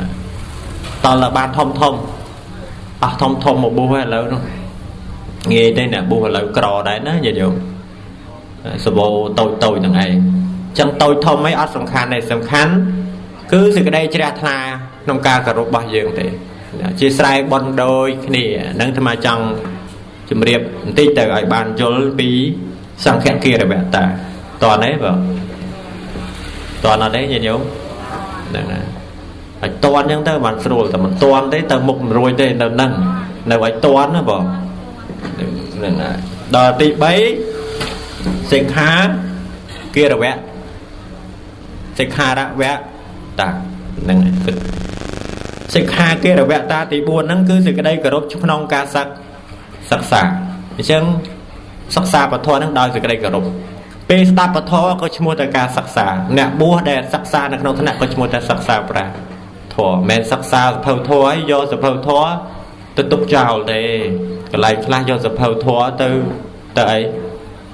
Speaker 1: តលបានធំធំអស់ធំធំមកបួសឥឡូវនោះងាយទេអ្នកបួសឥឡូវក្រដែរណាញាតិញោមសបោតូចតូចទាំងឯង ចឹងតូចធំអីអត់សំខាន់ទេសំខាន់គឺសេចក្តីជ្រះថ្លាក្នុងការគោរពរបស់យើងទេជាស្រ័យបនដូចគ្នានឹងអាត្មាចង់ជម្រាបបន្តិចទៅឲ្យបានយល់ពីសង្ឃគារវតាតើទេបើតើអត់ទេញាតិញោមហ្នឹងណាឲ្យតន់អញ្ចឹងទៅបានស្រួលតែមិនតន់ទេទៅមុខមិនរួចទេនៅហ្នឹងនៅឲ្យតន់ណាបងហ្នឹងហើយដល់ទី3សិក្ខាគិរវៈ សិក្ខារវៈតាហ្នឹងហើយសិក្ខាគិរវៈតាទី4ហ្នឹងគឺសេចក្តីគោរពក្នុងការសិក្សាសិក្សាអញ្ចឹងសិក្សាពធហ្នឹងដោយសេចក្តីគោរពពេលស្ដាប់ពធក៏ឈ្មោះតែការសិក្សាអ្នកបួសដែលសិក្សានៅក្នុងថ្នាក់ក៏ឈ្មោះតែសិក្សាប្រាធម៌មិនសិក្សាសភៅធម៌ឲ្យយកសភៅធម៌ទៅទុកចោលទេកន្លែងខ្លះយកសភៅធម៌ទៅទៅអី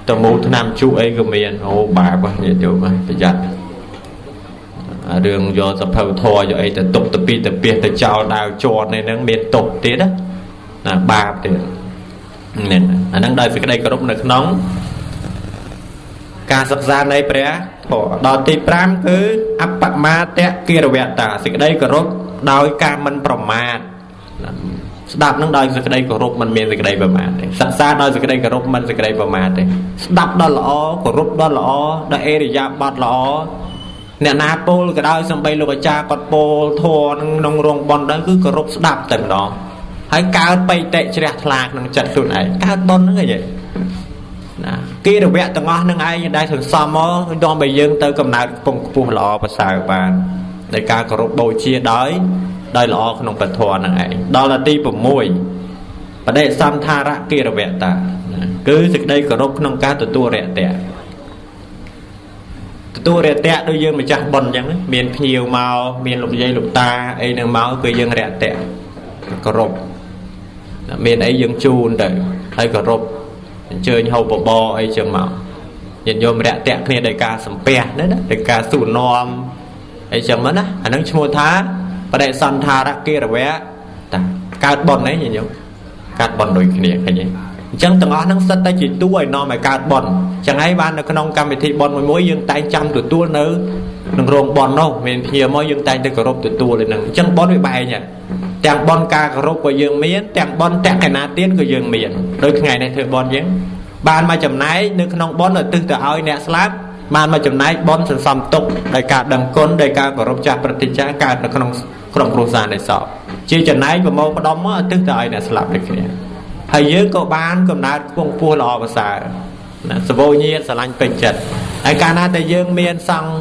Speaker 1: ទៅមូលឆ្នាំជក់អីក៏មានអូបាបញាតិយោមប្រយ័ត្ន រឿងយកសភៅធម៌យកអីទៅទុកទៅពីទៅពីទៅចោលដាវជាប់នៅនឹងមានទុកទៀតណាបាបទៀតនេះអាហ្នឹងដោយសេចក្តីគោរពនៅក្នុង ការសិក្សានៃព្រះធម៌ដល់ទី5គឺអបមាតគិរវតាសេចក្តីគោរពដោយការមិនប្រមាទស្ដាប់នឹងដោយសេចក្តីគោរពមិនមានសេចក្តីប្រមាទទេសិក្សាដោយសេចក្តីគោរពមិនសេចក្តីប្រមាទទេស្ដាប់ដល់ល្អគោរពដល់ល្អដល់អេរិយាបថល្អ អ្នកណាពោលក៏ដោយសំបីលោកអាចារ្យគាត់ពោលធម៌ក្នុងរោងបនដែរគឺគោរពស្ដាប់តែម្ដងហើយកើតបៃតិជ្រះថ្លាក្នុងចិត្តខ្លួនឯងកើតបនហ្នឹងអីណាគិរវៈទាំងអស់នឹងឯងដែលសន្សំមកនាំឲ្យយើងទៅកំណើតកំពង់ខ្ពស់ល្អប្រសើរបានដោយការគោរពបូជាដោយដោយល្អក្នុងពធនឹងឯងដល់ទី6បដិសន្ធារៈគិរវៈតាគឺសេចក្តីគោរពក្នុងការទទួលរយៈ ទទួលរយៈដូចយើងម្ចាស់បុណ្យអញ្ចឹងមានភ្ញៀវមកមានលោកយាយលោកតាអីនឹងមកគឺយើងរយៈគោរពមានអីយើងជូនទៅហើយគោរពអញ្ជើញហូបបបរអីចឹងមកញាតិញោមរយៈគ្នាដោយការសំពះណាដោយការសួរនាំអីចឹងមកណាអានឹងឈ្មោះថាបដិសន្ធារកិរវៈតាកើតបុណ្យអីញាតិញោមកើតបុណ្យដូចគ្នាឃើញទេ អញ្ចឹងទាំងអស់ហ្នឹងសិតតែជាតួឲ្យនាំឲ្យកើតបន់អញ្ចឹងហើយបាននៅក្នុងកម្មវិធីបន់មួយមួយយើងតែងចាំទទួលនៅក្នុងរោងបន់នោះមានភ្ញៀវមកយើងតែងទៅគោរពទទួលឯហ្នឹងអញ្ចឹងបន់វាបែងទាំងបន់ការគោរពក៏យើងមានទាំងបន់តក្កណាទានក៏យើងមានដូចថ្ងៃនេះធ្វើបន់យើងបានមកចំណែកនៅក្នុងបន់ឧទ្ទិសទៅឲ្យអ្នកស្លាប់បានមកចំណែកបន់សន្សំទុកដោយការដឹងគុណដោយការគោរពចាស់ប្រតិចាកើតនៅក្នុងក្រុមគ្រួសារនៃសពជាចំណែកប្រមោផ្ដំមកឧទ្ទិសទៅឲ្យអ្នកស្លាប់ដូចគ្នា ហើយយើងក៏បានកំណើតខ្ពង់ខ្ពស់ល្អប្រសើរណាសវោញាតស្រឡាញ់ពេញចិត្តហើយកាលណាតែយើងមានសង្ឃ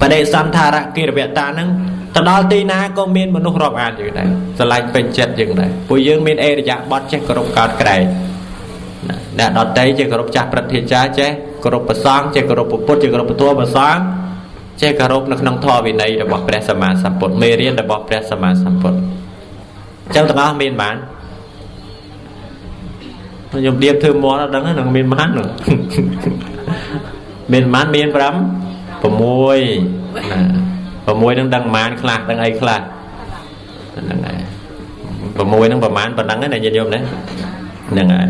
Speaker 1: បដិសន្ធារកិរវតានឹងទៅដល់ទីណាក៏មានមនុស្សរាប់អានយើងដែរស្រឡាញ់ពេញចិត្តយើងដែរពួកយើងមានអេរយៈបត់ចេះគោរពកោតក្រែងអ្នកដតីចេះគោរពចាស់ព្រឹទ្ធាចារ្យចេះគោរពប្រសងចេះគោរពពុទ្ធចេះគោរពពធប្រសងចេះគោរពនៅក្នុងធម៌វិន័យរបស់ព្រះសម្មាសម្ពុទ្ធមេរៀនរបស់ព្រះសម្មាសម្ពុទ្ធអញ្ចឹងទាំងអស់មានបាន ខ្ញុំឌៀបធ្វើមាត់អត់ដឹងហ្នឹងមានប៉ុន្មាននោះមានប៉ុន្មានមាន5 6ណា6នឹងដឹងប៉ុន្មានខ្លះដឹងអីខ្លះហ្នឹងហើយ6នឹងប្រហែលប៉ុណ្ណឹងណាញាតិញោមណាហ្នឹងហើយ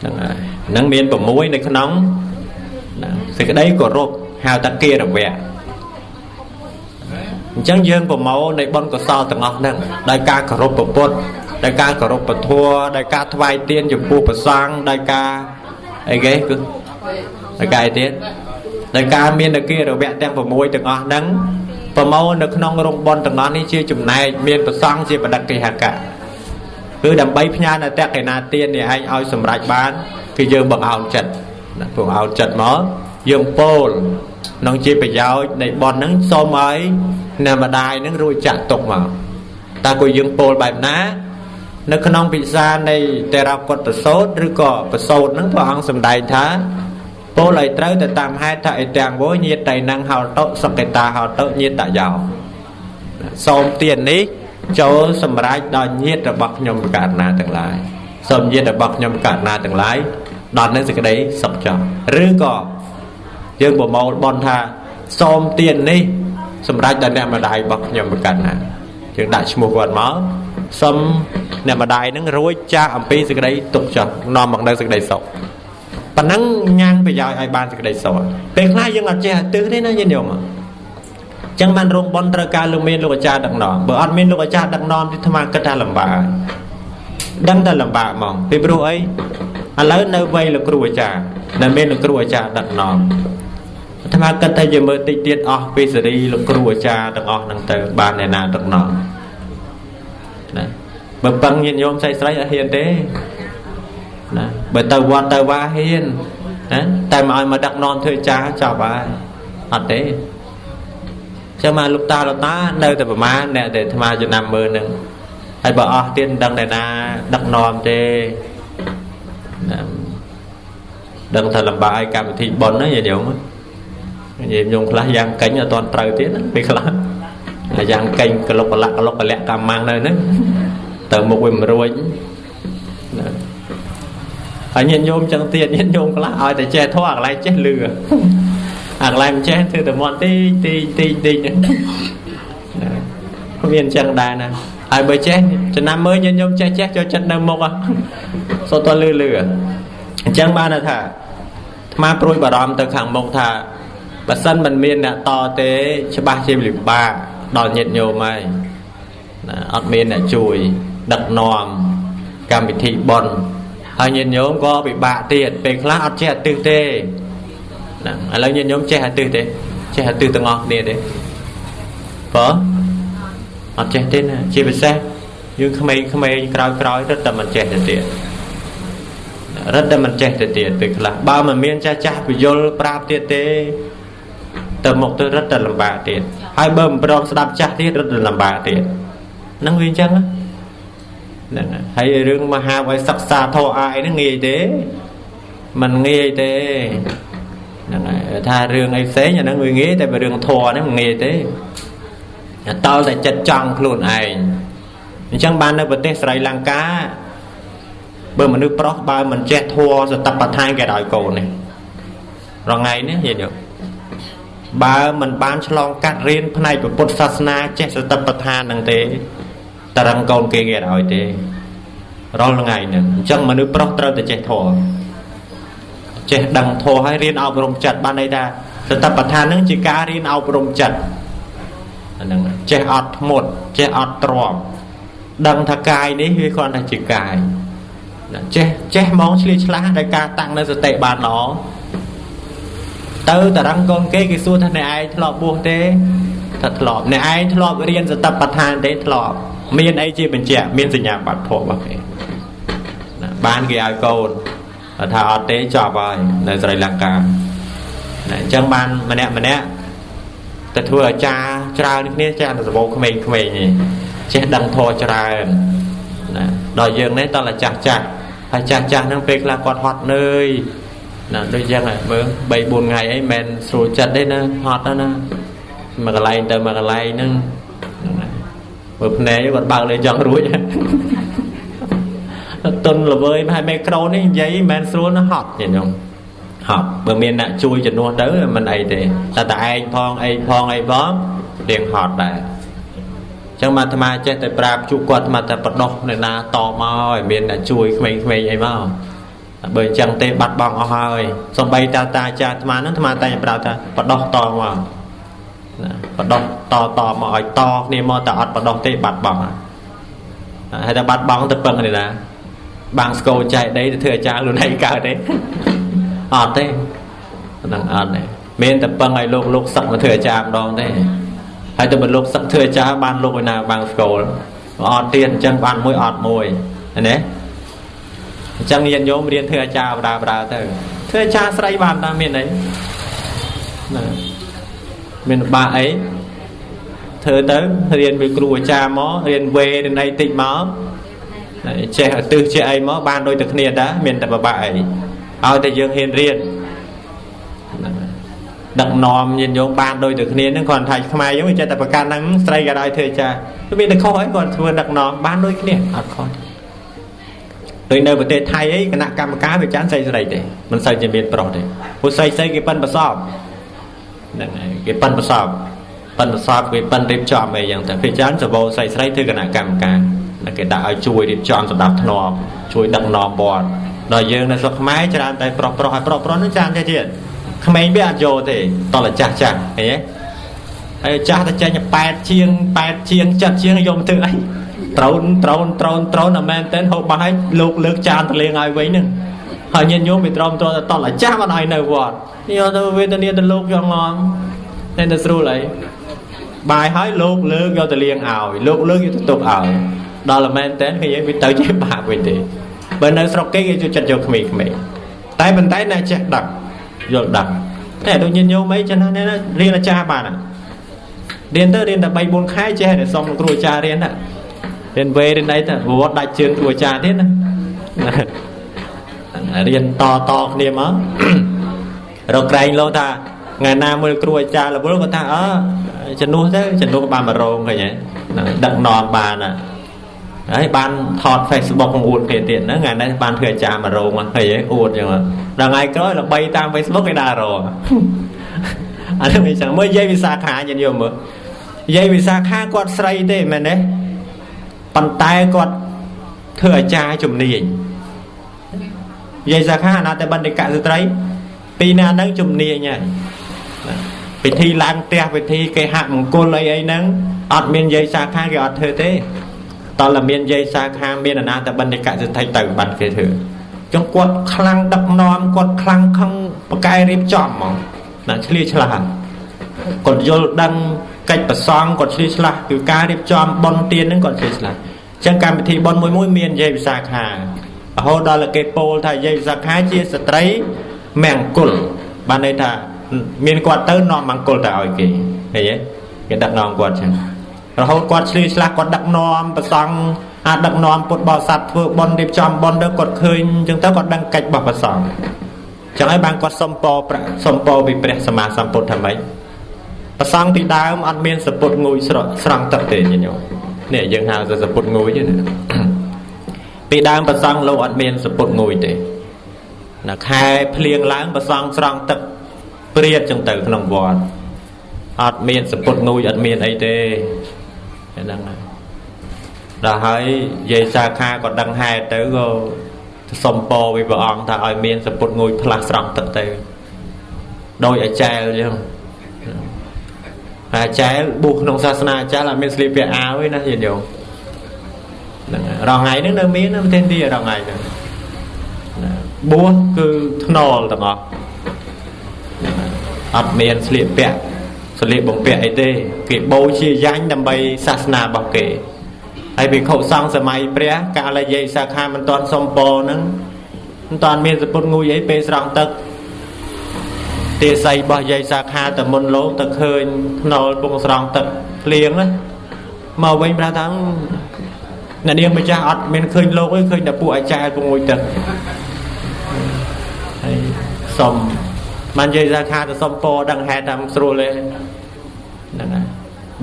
Speaker 1: ហ្នឹងហើយហ្នឹងមាន6នៅក្នុងសេចក្តីគោរពហៅថាគិរវៈអញ្ចឹងយើងប្រមូលនៃបុណ្យកុសលទាំងអស់ហ្នឹងដោយការគោរពពុទ្ធ ដោយការគោរពពធัวដោយការថ្វាយទានចំពោះព្រះសង្ឃដោយការអីគេគឺដោយការអីទៀតដោយការមានអគារវៈទាំង6ទាំងអស់ហ្នឹងប្រមូលនៅក្នុងរោងបនទាំងអស់នេះជាចំណែកមានប្រសង់ជាបដិកិហកៈគឺដើម្បីផ្ញើនៅតកេណាទាននេះឯងឲ្យសម្រេចបានគឺយើងបង្អោនចិត្តណាព្រោះអោនចិត្តមកយើងពោលក្នុងជាប្រយោជន៍នៃបនហ្នឹងសូមឲ្យអ្នកម្ដាយហ្នឹងរួចចាក់ទុកមកតើគួរយើងពោលបែបណា នៅក្នុងពិសានៃតេរកុត្តសោតឬក៏ប្រសោតហ្នឹងព្រះអង្គសម្ដែងថាពោលឲ្យត្រូវទៅតាមហេតុថាអីទាំងវោញាតតៃណੰហោតុសកេតាហោតុញាតតយោសូមទាននេះចូលសម្រេចដល់ញាតរបស់ខ្ញុំករណាទាំងឡាយសូមញាតរបស់ខ្ញុំករណាទាំងឡាយដល់នៅសេចក្តីសុខចង់ឬក៏យើងប្រមូលបនថាសូមទាននេះសម្រាប់ដល់អ្នកម្ដាយរបស់ខ្ញុំប្រកាសណាយើងដាក់ឈ្មោះគាត់មកសុំ អ្នកម្ដាយនឹងរួចចាស់អំពីសេចក្តីទុកចោះនាំមកនៅសេចក្តីសុខប៉ណ្ណឹងញ៉ាំងប្រយោជន៍ឲ្យបានសេចក្តីសុខពេលខ្លះយើងអត់ចេះទិសទេណាញាតិញោមចឹងបានរោងបនត្រូវការលោកមានលោកអាចារ្យដឹកនាំបើអត់មានលោកអាចារ្យដឹកនាំទីថ្មគិតថាលំបាកដឹងតែលំបាកហ្មងពីព្រោះអីឥឡូវនៅវ័យលោកគ្រូអាចារ្យដែលមានលោកគ្រូអាចារ្យដឹកនាំអាត្មាគិតថាយើងមើលតិចទៀតអស់ពីសេរីលោកគ្រូអាចារ្យទាំងអស់ហ្នឹងទៅបានអ្នកណាដឹកនាំណា បើពឹងញាតិញោមស្រីស្រីអត់ហ៊ានទេណាបើទៅវត្តទៅវាហ៊ានណាតែមកឲ្យមកដឹកនាំធ្វើចាស់ចប់ហើយអត់ទេចាំមកលោកតាលោកតានៅតែប្រមាណអ្នកដែលអាត្មាចំណាំមើលនឹងហើយបើអស់ទៀតដឹងតែណាដឹកនាំទេណាដឹងថាលំបាកឲ្យកម្មវិធីប៉ុនណាញាតិញោមញាតិញោមខ្លះយ៉ាងកេញអត់ទាន់ត្រូវទៀតណាពេលខ្លះយ៉ាងកេញក្លុកកលៈក្លុកកលៈកម្មម៉ាំងនៅហ្នឹង ទៅមុខវាមិនរួចណាហើយញាតិញោមចឹងទៀតញាតិញោមខ្លះឲ្យតែចេះធေါ်អាកន្លែងចេះលឺអាកន្លែងមិនចេះធ្វើតែមាត់ទីទីទីទីណាមានចឹងដែរណាហើយបើចេះចំណាំមើលញាតិញោមចេះចេះចូលចិត្តនៅមុខសូត្រតលឺលឺអញ្ចឹងបានថាអាត្មាព្រួយបារម្ភទៅខាងមុខថាបើសិនមិនមានអ្នកតទេច្បាស់ជាលំបាកដល់ញាតិញោមហើយណាអត់មានអ្នកជួយ ដឹកនាំកម្មវិធីបន់ហើយញាតិញោមក៏ពិបាកទៀតពេលខ្លះអត់ចេះអតិទេណាឥឡូវញាតិញោមចេះអតិទេចេះអតិទាំងអស់គ្នាទេបើអត់ចេះទេណាជាពិសេសយើងក្មេងៗក្រោយក្រោយរត់តែមិនចេះទៅទៀតរត់តែមិនចេះទៅទៀតពេលខ្លះបើមិនមានចាស់ចាស់ពយលប្រាប់ទៀតទេទៅមុខទៅរត់តែលំបាកទៀតហើយបើមិនព្រមស្ដាប់ចាស់ទៀតរត់តែលំបាកទៀតហ្នឹងវាអញ្ចឹងណា ហ្នឹងហើយរឿងមហាវិសិក្សាធរអាយហ្នឹងងាយទេมันងាយទេហ្នឹងហើយថារឿងអីផ្សេងអាហ្នឹងវាងាយតែរឿងធរហ្នឹងមិនងាយទេតល់តែចិត្តចង់ខ្លួនឯងអញ្ចឹងបាននៅប្រទេសស្រីលង្កាបើមនុស្សប្រុសបើមិនចេះធัวសតបដ្ឋានគេឲ្យកូននេះរងៃនេះយល់បើមិនបានឆ្លងកាត់រៀនផ្នែកពុទ្ធសាសនាចេះសតបដ្ឋាននឹងទេ តរឹងកូនគេគេឲ្យទេរាល់ថ្ងៃហ្នឹងអញ្ចឹងមនុស្សប្រុសត្រូវតែចេះធម៌ចេះដឹងធម៌ហើយរៀនអប់រំចិត្តបានន័យថាសតបដ្ឋានហ្នឹងជាការរៀនអប់រំចិត្តហ្នឹងចេះអត់ធ្មត់ចេះអត់ទ្រាំដឹងថាកាយនេះវាគ្រាន់តែជាកាយចេះចេះហ្មងឆ្លៀតឆ្លាស់ដោយការតាំងនៅសតិបានល្អទៅតរឹងកូនគេគេសួរថាអ្នកឯងធ្លាប់បួសទេថាធ្លាប់អ្នកឯងធ្លាប់រៀនសតបដ្ឋានទេធ្លាប់ មានអីជាបញ្ជាក់មានសញ្ញាបត្រភពរបស់គេណាបានគេឲ្យកូនថាអត់ទេចប់ហើយនៅស្រីលង្កាណាអញ្ចឹងបានម្នាក់ម្នាក់ទៅធ្វើអាចារ្យច្រើនគ្នាចាស់ទៅសបោក្មេងៗនេះចេះដឹងធម៌ច្រើនណាដល់យើងនេះតើចាស់ចាស់ហើយចាស់ចាស់ហ្នឹងពេលខ្លះគាត់ហត់នឿយណាដូចយ៉ាងមើល3 4ថ្ងៃអីមិនស្រួលចិត្តទេណាហត់ណាមកកន្លែងទៅមកកន្លែងហ្នឹង មើលភ្នែកគាត់បើកលេចង់រួចតុនល្វើយហើយមីក្រូនេះនិយាយមិនមែនស្រួលណាហត់ញញោមហត់បើមានអ្នកជួយជំនួសទៅមិនអីទេតែតែឯងផងអីផងអីផងរៀងហត់ដែរចឹងមកអាត្មាចេះតែប្រាប់ជួគាត់អាត្មាតែបដោះនៅណាតមកឲ្យមានអ្នកជួយក្មេងៗអីមកបើអញ្ចឹងទេបាត់បង់អស់ហើយសំបីតាតាចាអាត្មាហ្នឹងអាត្មាតែប្រាប់ថាបដោះតមកណា បដោះតតមកឲ្យតគ្នាមកតែអត់បដោះទេបាត់បង់ហើយតែបាត់បង់ទៅពឹងនេះណាបាំងស្គរចែកដីទៅធ្វើអាចារ្យខ្លួនឯងកើតទេអត់ទេហ្នឹងអត់ទេមានតែពឹងឲ្យលោកលោកសឹកមកធ្វើអាចារ្យម្ដងទេហើយទៅបើលោកសឹកធ្វើអាចារ្យបានលោកឯណាបាំងស្គរអត់ទៀតអញ្ចឹងបានមួយអត់មួយណាអញ្ចឹងញាតិញោមរៀនធ្វើអាចារ្យបដាបដាទៅធ្វើអាចារ្យស្រីបានតាមានអីណា មានបាក់អីធ្វើទៅរៀនពីគ្រូអាចារ្យមករៀនវេរៀនអីតិចមកចេះឧទ្ទិសចេះអីមកបានដូចតែគ្នាតាមានតែបបាក់អីឲ្យតែយើងហ៊ានរៀនដឹកនាំញាតិញោមបានដូចតែគ្នានឹងគាត់ថាខ្មែរយើងចេះតែប្រកាន់ហ្នឹងស្រីក៏ដោយធ្វើចាមានតែខុសអីគាត់ធ្វើដឹកនាំបានដូចគ្នាអត់ខុសដូចនៅប្រទេសថៃអីគណៈកម្មការវាចាន់ស្រីស្រីទេមិនសូវជាមានប្រុសទេព្រោះស្រីស្រីគេប៉ិនប្រសព ហ្នឹងហើយគេប៉ិនប្រសពប៉ិនប្រសពគេប៉ិនរៀបចំអីយ៉ាងទៅពេលច្រើនសបោស្រីស្រីធ្វើគណៈកម្មការគេដាក់ឲ្យជួយរៀបចំសម្ដាប់ធ្នាប់ជួយដឹកនាំវត្តដល់យើងនៅស្រុកខ្មែរច្រើនតែប្រុសប្រុសហើយប្រុសប្រុសនឹងច្រើនទេទៀតក្មេងវាអត់យកទេតលចាស់ចាស់ឃើញទេហើយចាស់តែចេញ8ជាង8ជាង7ជាងយកមកធ្វើអីត្រូនត្រូនត្រូនត្រូនអាមែនតែហូបបាស់ឲ្យលោកលើកចានទៅលេងឲ្យវិញហ្នឹងហើយញាតិញោមវាត្រមត្រទៅតល់អាចាស់មិនឲ្យនៅវត្ត យកទៅវេទនាទៅលោកយកងងតែទៅស្រួលអីបាយហើយលោកលើកយកទៅលៀងឲ្យលោកលើកយកទៅទុកឲ្យដល់មែនតែគេយើងវាទៅជាបាបវិញទេបើនៅស្រុកគេគេចូលចិត្តយកក្មេងៗតែប៉ុន្តែអ្នកចេះដឹកយល់ដឹកតែដូចញាតិញោមអីចឹងណារៀនអាចារ្យបានរៀនទៅរៀនតែ3 4ខែចេះតែសុំគ្រូអាចារ្យរៀនណារៀនវេរៀនអីទៅវត្តដាច់ជើងគ្រូអាចារ្យទៀតណារៀនតតគ្នាមក រកក្រែងលោកថាថ្ងៃណាមើលគ្រូអាចារ្យរវល់គាត់ថាអើជំនួសទៅជំនួសបាន100ឃើញហ៎ដឹកនាំបានហើយបានថត Facebook អួតគេទៀតហ្នឹងថ្ងៃនេះបានធ្វើអាចារ្យ100មកឃើញហ៎អួតចឹងដល់ថ្ងៃក្រោយល្បីតាម Facebook គេដើររអានេះមិនចឹងមើលយាយវិសាខាញាតិញោមមើលយាយវិសាខាគាត់ស្រីទេមែនទេប៉ុន្តែគាត់ធ្វើអាចារ្យជំនាញយាយសាខាអនាតបណ្ឌិកស្ត្រី ពីណាហ្នឹងជំនាញហើយពិធីឡើងផ្ទះពិធីគេហាក់មង្គលអីអីហ្នឹងអត់មានយាយសាខាគេអត់ធ្វើទេតើតែមានយាយសាខាមានអនាតបណ្ឌិកស្ត្រីទៅបាត់គេធ្វើចុះគាត់ខ្លាំងដឹកនាំគាត់ខ្លាំងខឹងបកែរៀបចំហ្មងណាឆ្លៀឆ្លាស់គាត់យល់ដឹងកិច្ចប្រសងគាត់ឆ្លៀឆ្លាស់គឺការរៀបចំបន់ទៀនហ្នឹងគាត់ឆ្លៀឆ្លាស់អញ្ចឹងកម្មវិធីបន់មួយមួយមានយាយវិសាខារហូតដល់គេពោលថាយាយវិសាខាជាស្ត្រី មង្គលបានន័យថាមានគាត់ទៅនាំមង្គលទៅឲ្យគេឃើញទេគេដឹកនាំគាត់ចឹងរហូតគាត់ឆ្លៀឆ្លាស់គាត់ដឹកនាំប្រសង់អាចដឹកនាំពុទ្ធបរិស័ទធ្វើបុណ្យរៀបចំបុណ្យទៅគាត់ឃើញអញ្ចឹងទៅគាត់ដឹងកិច្ចរបស់ព្រះសង្ឃចឹងហើយបានគាត់សុំពរសុំពរពីព្រះសម្មាសម្ពុទ្ធថាម៉េចព្រះសង្ឃពីដើមអត់មានសពុតងួយស្រស្រង់ទឹកទេញញោមនេះយើងហៅថាសពុតងួយទេណាពីដើមព្រះសង្ឃលោកអត់មានសពុតងួយទេ ណាខែភ្លៀងឡើងព្រះសង្ឃស្រង់ទឹកព្រាតចឹងទៅក្នុងវត្តអត់មានសពុតងួយអត់មានអីទេហ្នឹងហើយដល់ហើយយាយសាខាក៏ដឹងហេតុទៅក៏សុំពរវិព្រះអង្គថាឲ្យមានសពុតងួយផ្លាស់ស្រង់ទឹកទៅដោយអាចារ្យចឹងអាចារ្យបួសក្នុងសាសនាអាចារ្យអត់មានស្លៀកពាក់អាវទេណាយាយញោមហ្នឹងរងថ្ងៃហ្នឹងនៅមាននៅប្រទេសឥណ្ឌារងថ្ងៃហ្នឹង បួសគឺថ្នល់ទាំងអស់អត់មានស្លៀកពាក់ស្លៀកបំពាក់អីទេ គេបូជាយ៉ាញ់ដើម្បីសាសនារបស់គេហើយភិក្ខុសង្ឃសម័យព្រះកាលយាយសាខាមិនតាន់សុំពរហ្នឹងមិនតាន់មានសពុតងួយអីពេលស្រង់ទឹកទេស័យរបស់យាយសាខាតមុនលោកទៅឃើញខ្នល់ពងស្រង់ទឹកភ្លៀងណាមកវិញប្រាប់ថាអ្នកនាងម្ចាស់អត់មានឃើញលោកទេឃើញតែពួកអាចារ្យពងួយទឹកហើយ សុំបាននិយាយថាខាទៅសុំពរដឹងហេតុតាមស្រួលទេហ្នឹងហើយ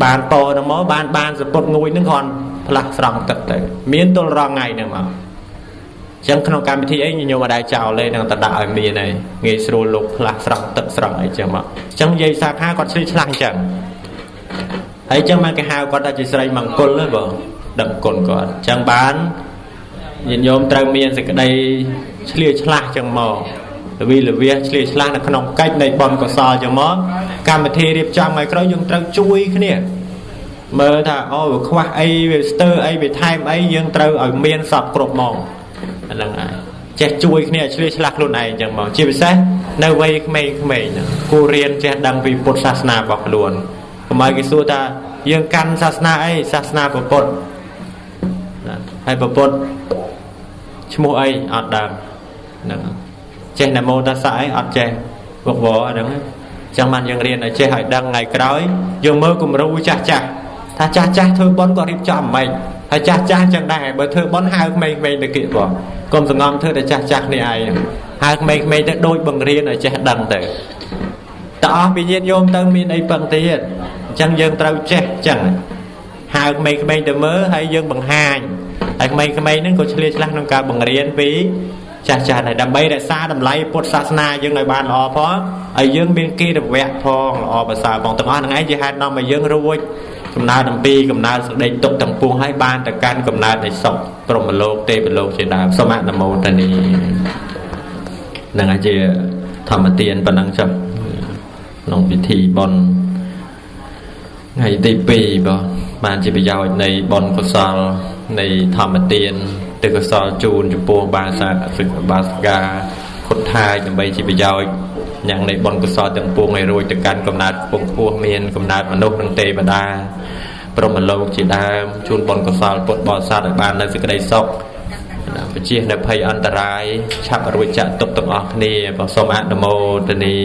Speaker 1: បានពរហ្នឹងមកបានបានសពុតងួយហ្នឹងគ្រាន់ផ្លាស់ស្រង់ទឹកទៅ មានទល់រងថ្ងៃហ្នឹងមកចឹងក្នុងកម្មវិធីអីញញោមអត់ដែរចោលទេនឹងតដាក់ឲ្យមានហើយងាយស្រួលលោកផ្លាស់ស្រង់ទឹកស្រង់អីចឹងមកចឹងនិយាយសាខាគាត់ឆ្លៀឆ្លាស់ចឹងហើយចឹងមកគេហៅគាត់ថាជាស្រីមង្គលទេបងដឹងគុណគាត់ចឹងបានញាតិញោមត្រូវមានសេចក្តីឆ្លៀឆ្លាស់ចឹងមក លវីលវាឆ្លៀឆ្លាស់នៅក្នុងកិច្ចនៃបុណ្យកុសលចឹងមកកម្មវិធីរៀបចំឲ្យក្រោយយើងត្រូវជួយគ្នាមើលថាអូវាខ្វះអីវាស្ទើរអីវាថែមអីយើងត្រូវឲ្យមានសពគ្រប់ហ្មងអាហ្នឹងហើយចេះជួយគ្នាឆ្លៀសឆ្លាស់ខ្លួនឯងចឹងមកជាពិសេសនៅវ័យក្មេងៗហ្នឹងគួររៀនចេះដឹងពីពុទ្ធសាសនារបស់ខ្លួនកុំឲ្យគេសួរថាយើងកាន់សាសនាអីសាសនាពុទ្ធហើយពុទ្ធឈ្មោះអីអត់ដឹងហ្នឹង ចេះនមោតសៈអីអត់ចេះវឹកវរហ្នឹងចឹងបានយើងរៀនឲ្យចេះឲ្យដឹងថ្ងៃក្រោយយើងមើលគំរូចាស់ចាស់ថាចាស់ចាស់ធ្វើបន់ក៏រៀបចំមិនហើយចាស់ចាស់ចឹងដែរបើធ្វើបន់ហៅក្មេងៗទៅគៀកបងកុំសងំធ្វើតែចាស់ចាស់នេះឯងហៅក្មេងៗទៅដូចបង្រៀនឲ្យចេះដឹងទៅតើអស់ពីញាតិញោមទៅមានអីពឹងទៀតអញ្ចឹងយើងត្រូវចេះចឹងហៅក្មេងៗទៅមើលហើយយើងបង្ហាញហើយក្មេងៗហ្នឹងក៏ឆ្លៀតឆ្លាស់ក្នុងការបង្រៀនពី ចាស់ចាស់ដែរដើម្បីរក្សាតម្លៃពុទ្ធសាសនាយើងឲ្យបានល្អផងហើយយើងមានគិរវៈផងល្អប្រសើរផងទាំងអស់ហ្នឹងឯងជាហេតុនាំឲ្យយើងរួចកំណើតអំពីកំណើតសេចក្តីទុកទាំងពួងឲ្យបានទៅកាន់កំណើតនៃសុខព្រមលោកទេវលោកជាដើមសូមអនុមោទនីនឹងអាចជាធម្មទានប៉ុណ្ណឹងចុះក្នុងពិធីបុណ្យថ្ងៃទី2បងបានជាប្រយោជន៍នៃបុណ្យកុសលនៃធម្មទាន ទឹកកុសលជូនចំពោះបាសាសិកបាសកាខុតថាយដើម្បីជាប្រយោជន៍យ៉ាងនៃបុណ្យកុសលទាំងពួងឲ្យរួចទៅកាន់កំណើតពងពោះមានកំណើតមនុស្សនិងទេវតាព្រមលោកជាដើមជូនបុណ្យកុសលពុទ្ធបរិស័ទឲ្យបាននៅសេចក្តីសុខបជានៅភ័យអន្តរាយឆាប់រួចចាក់ទុកទាំងអស់គ្នាបើសូមអនុមោទនា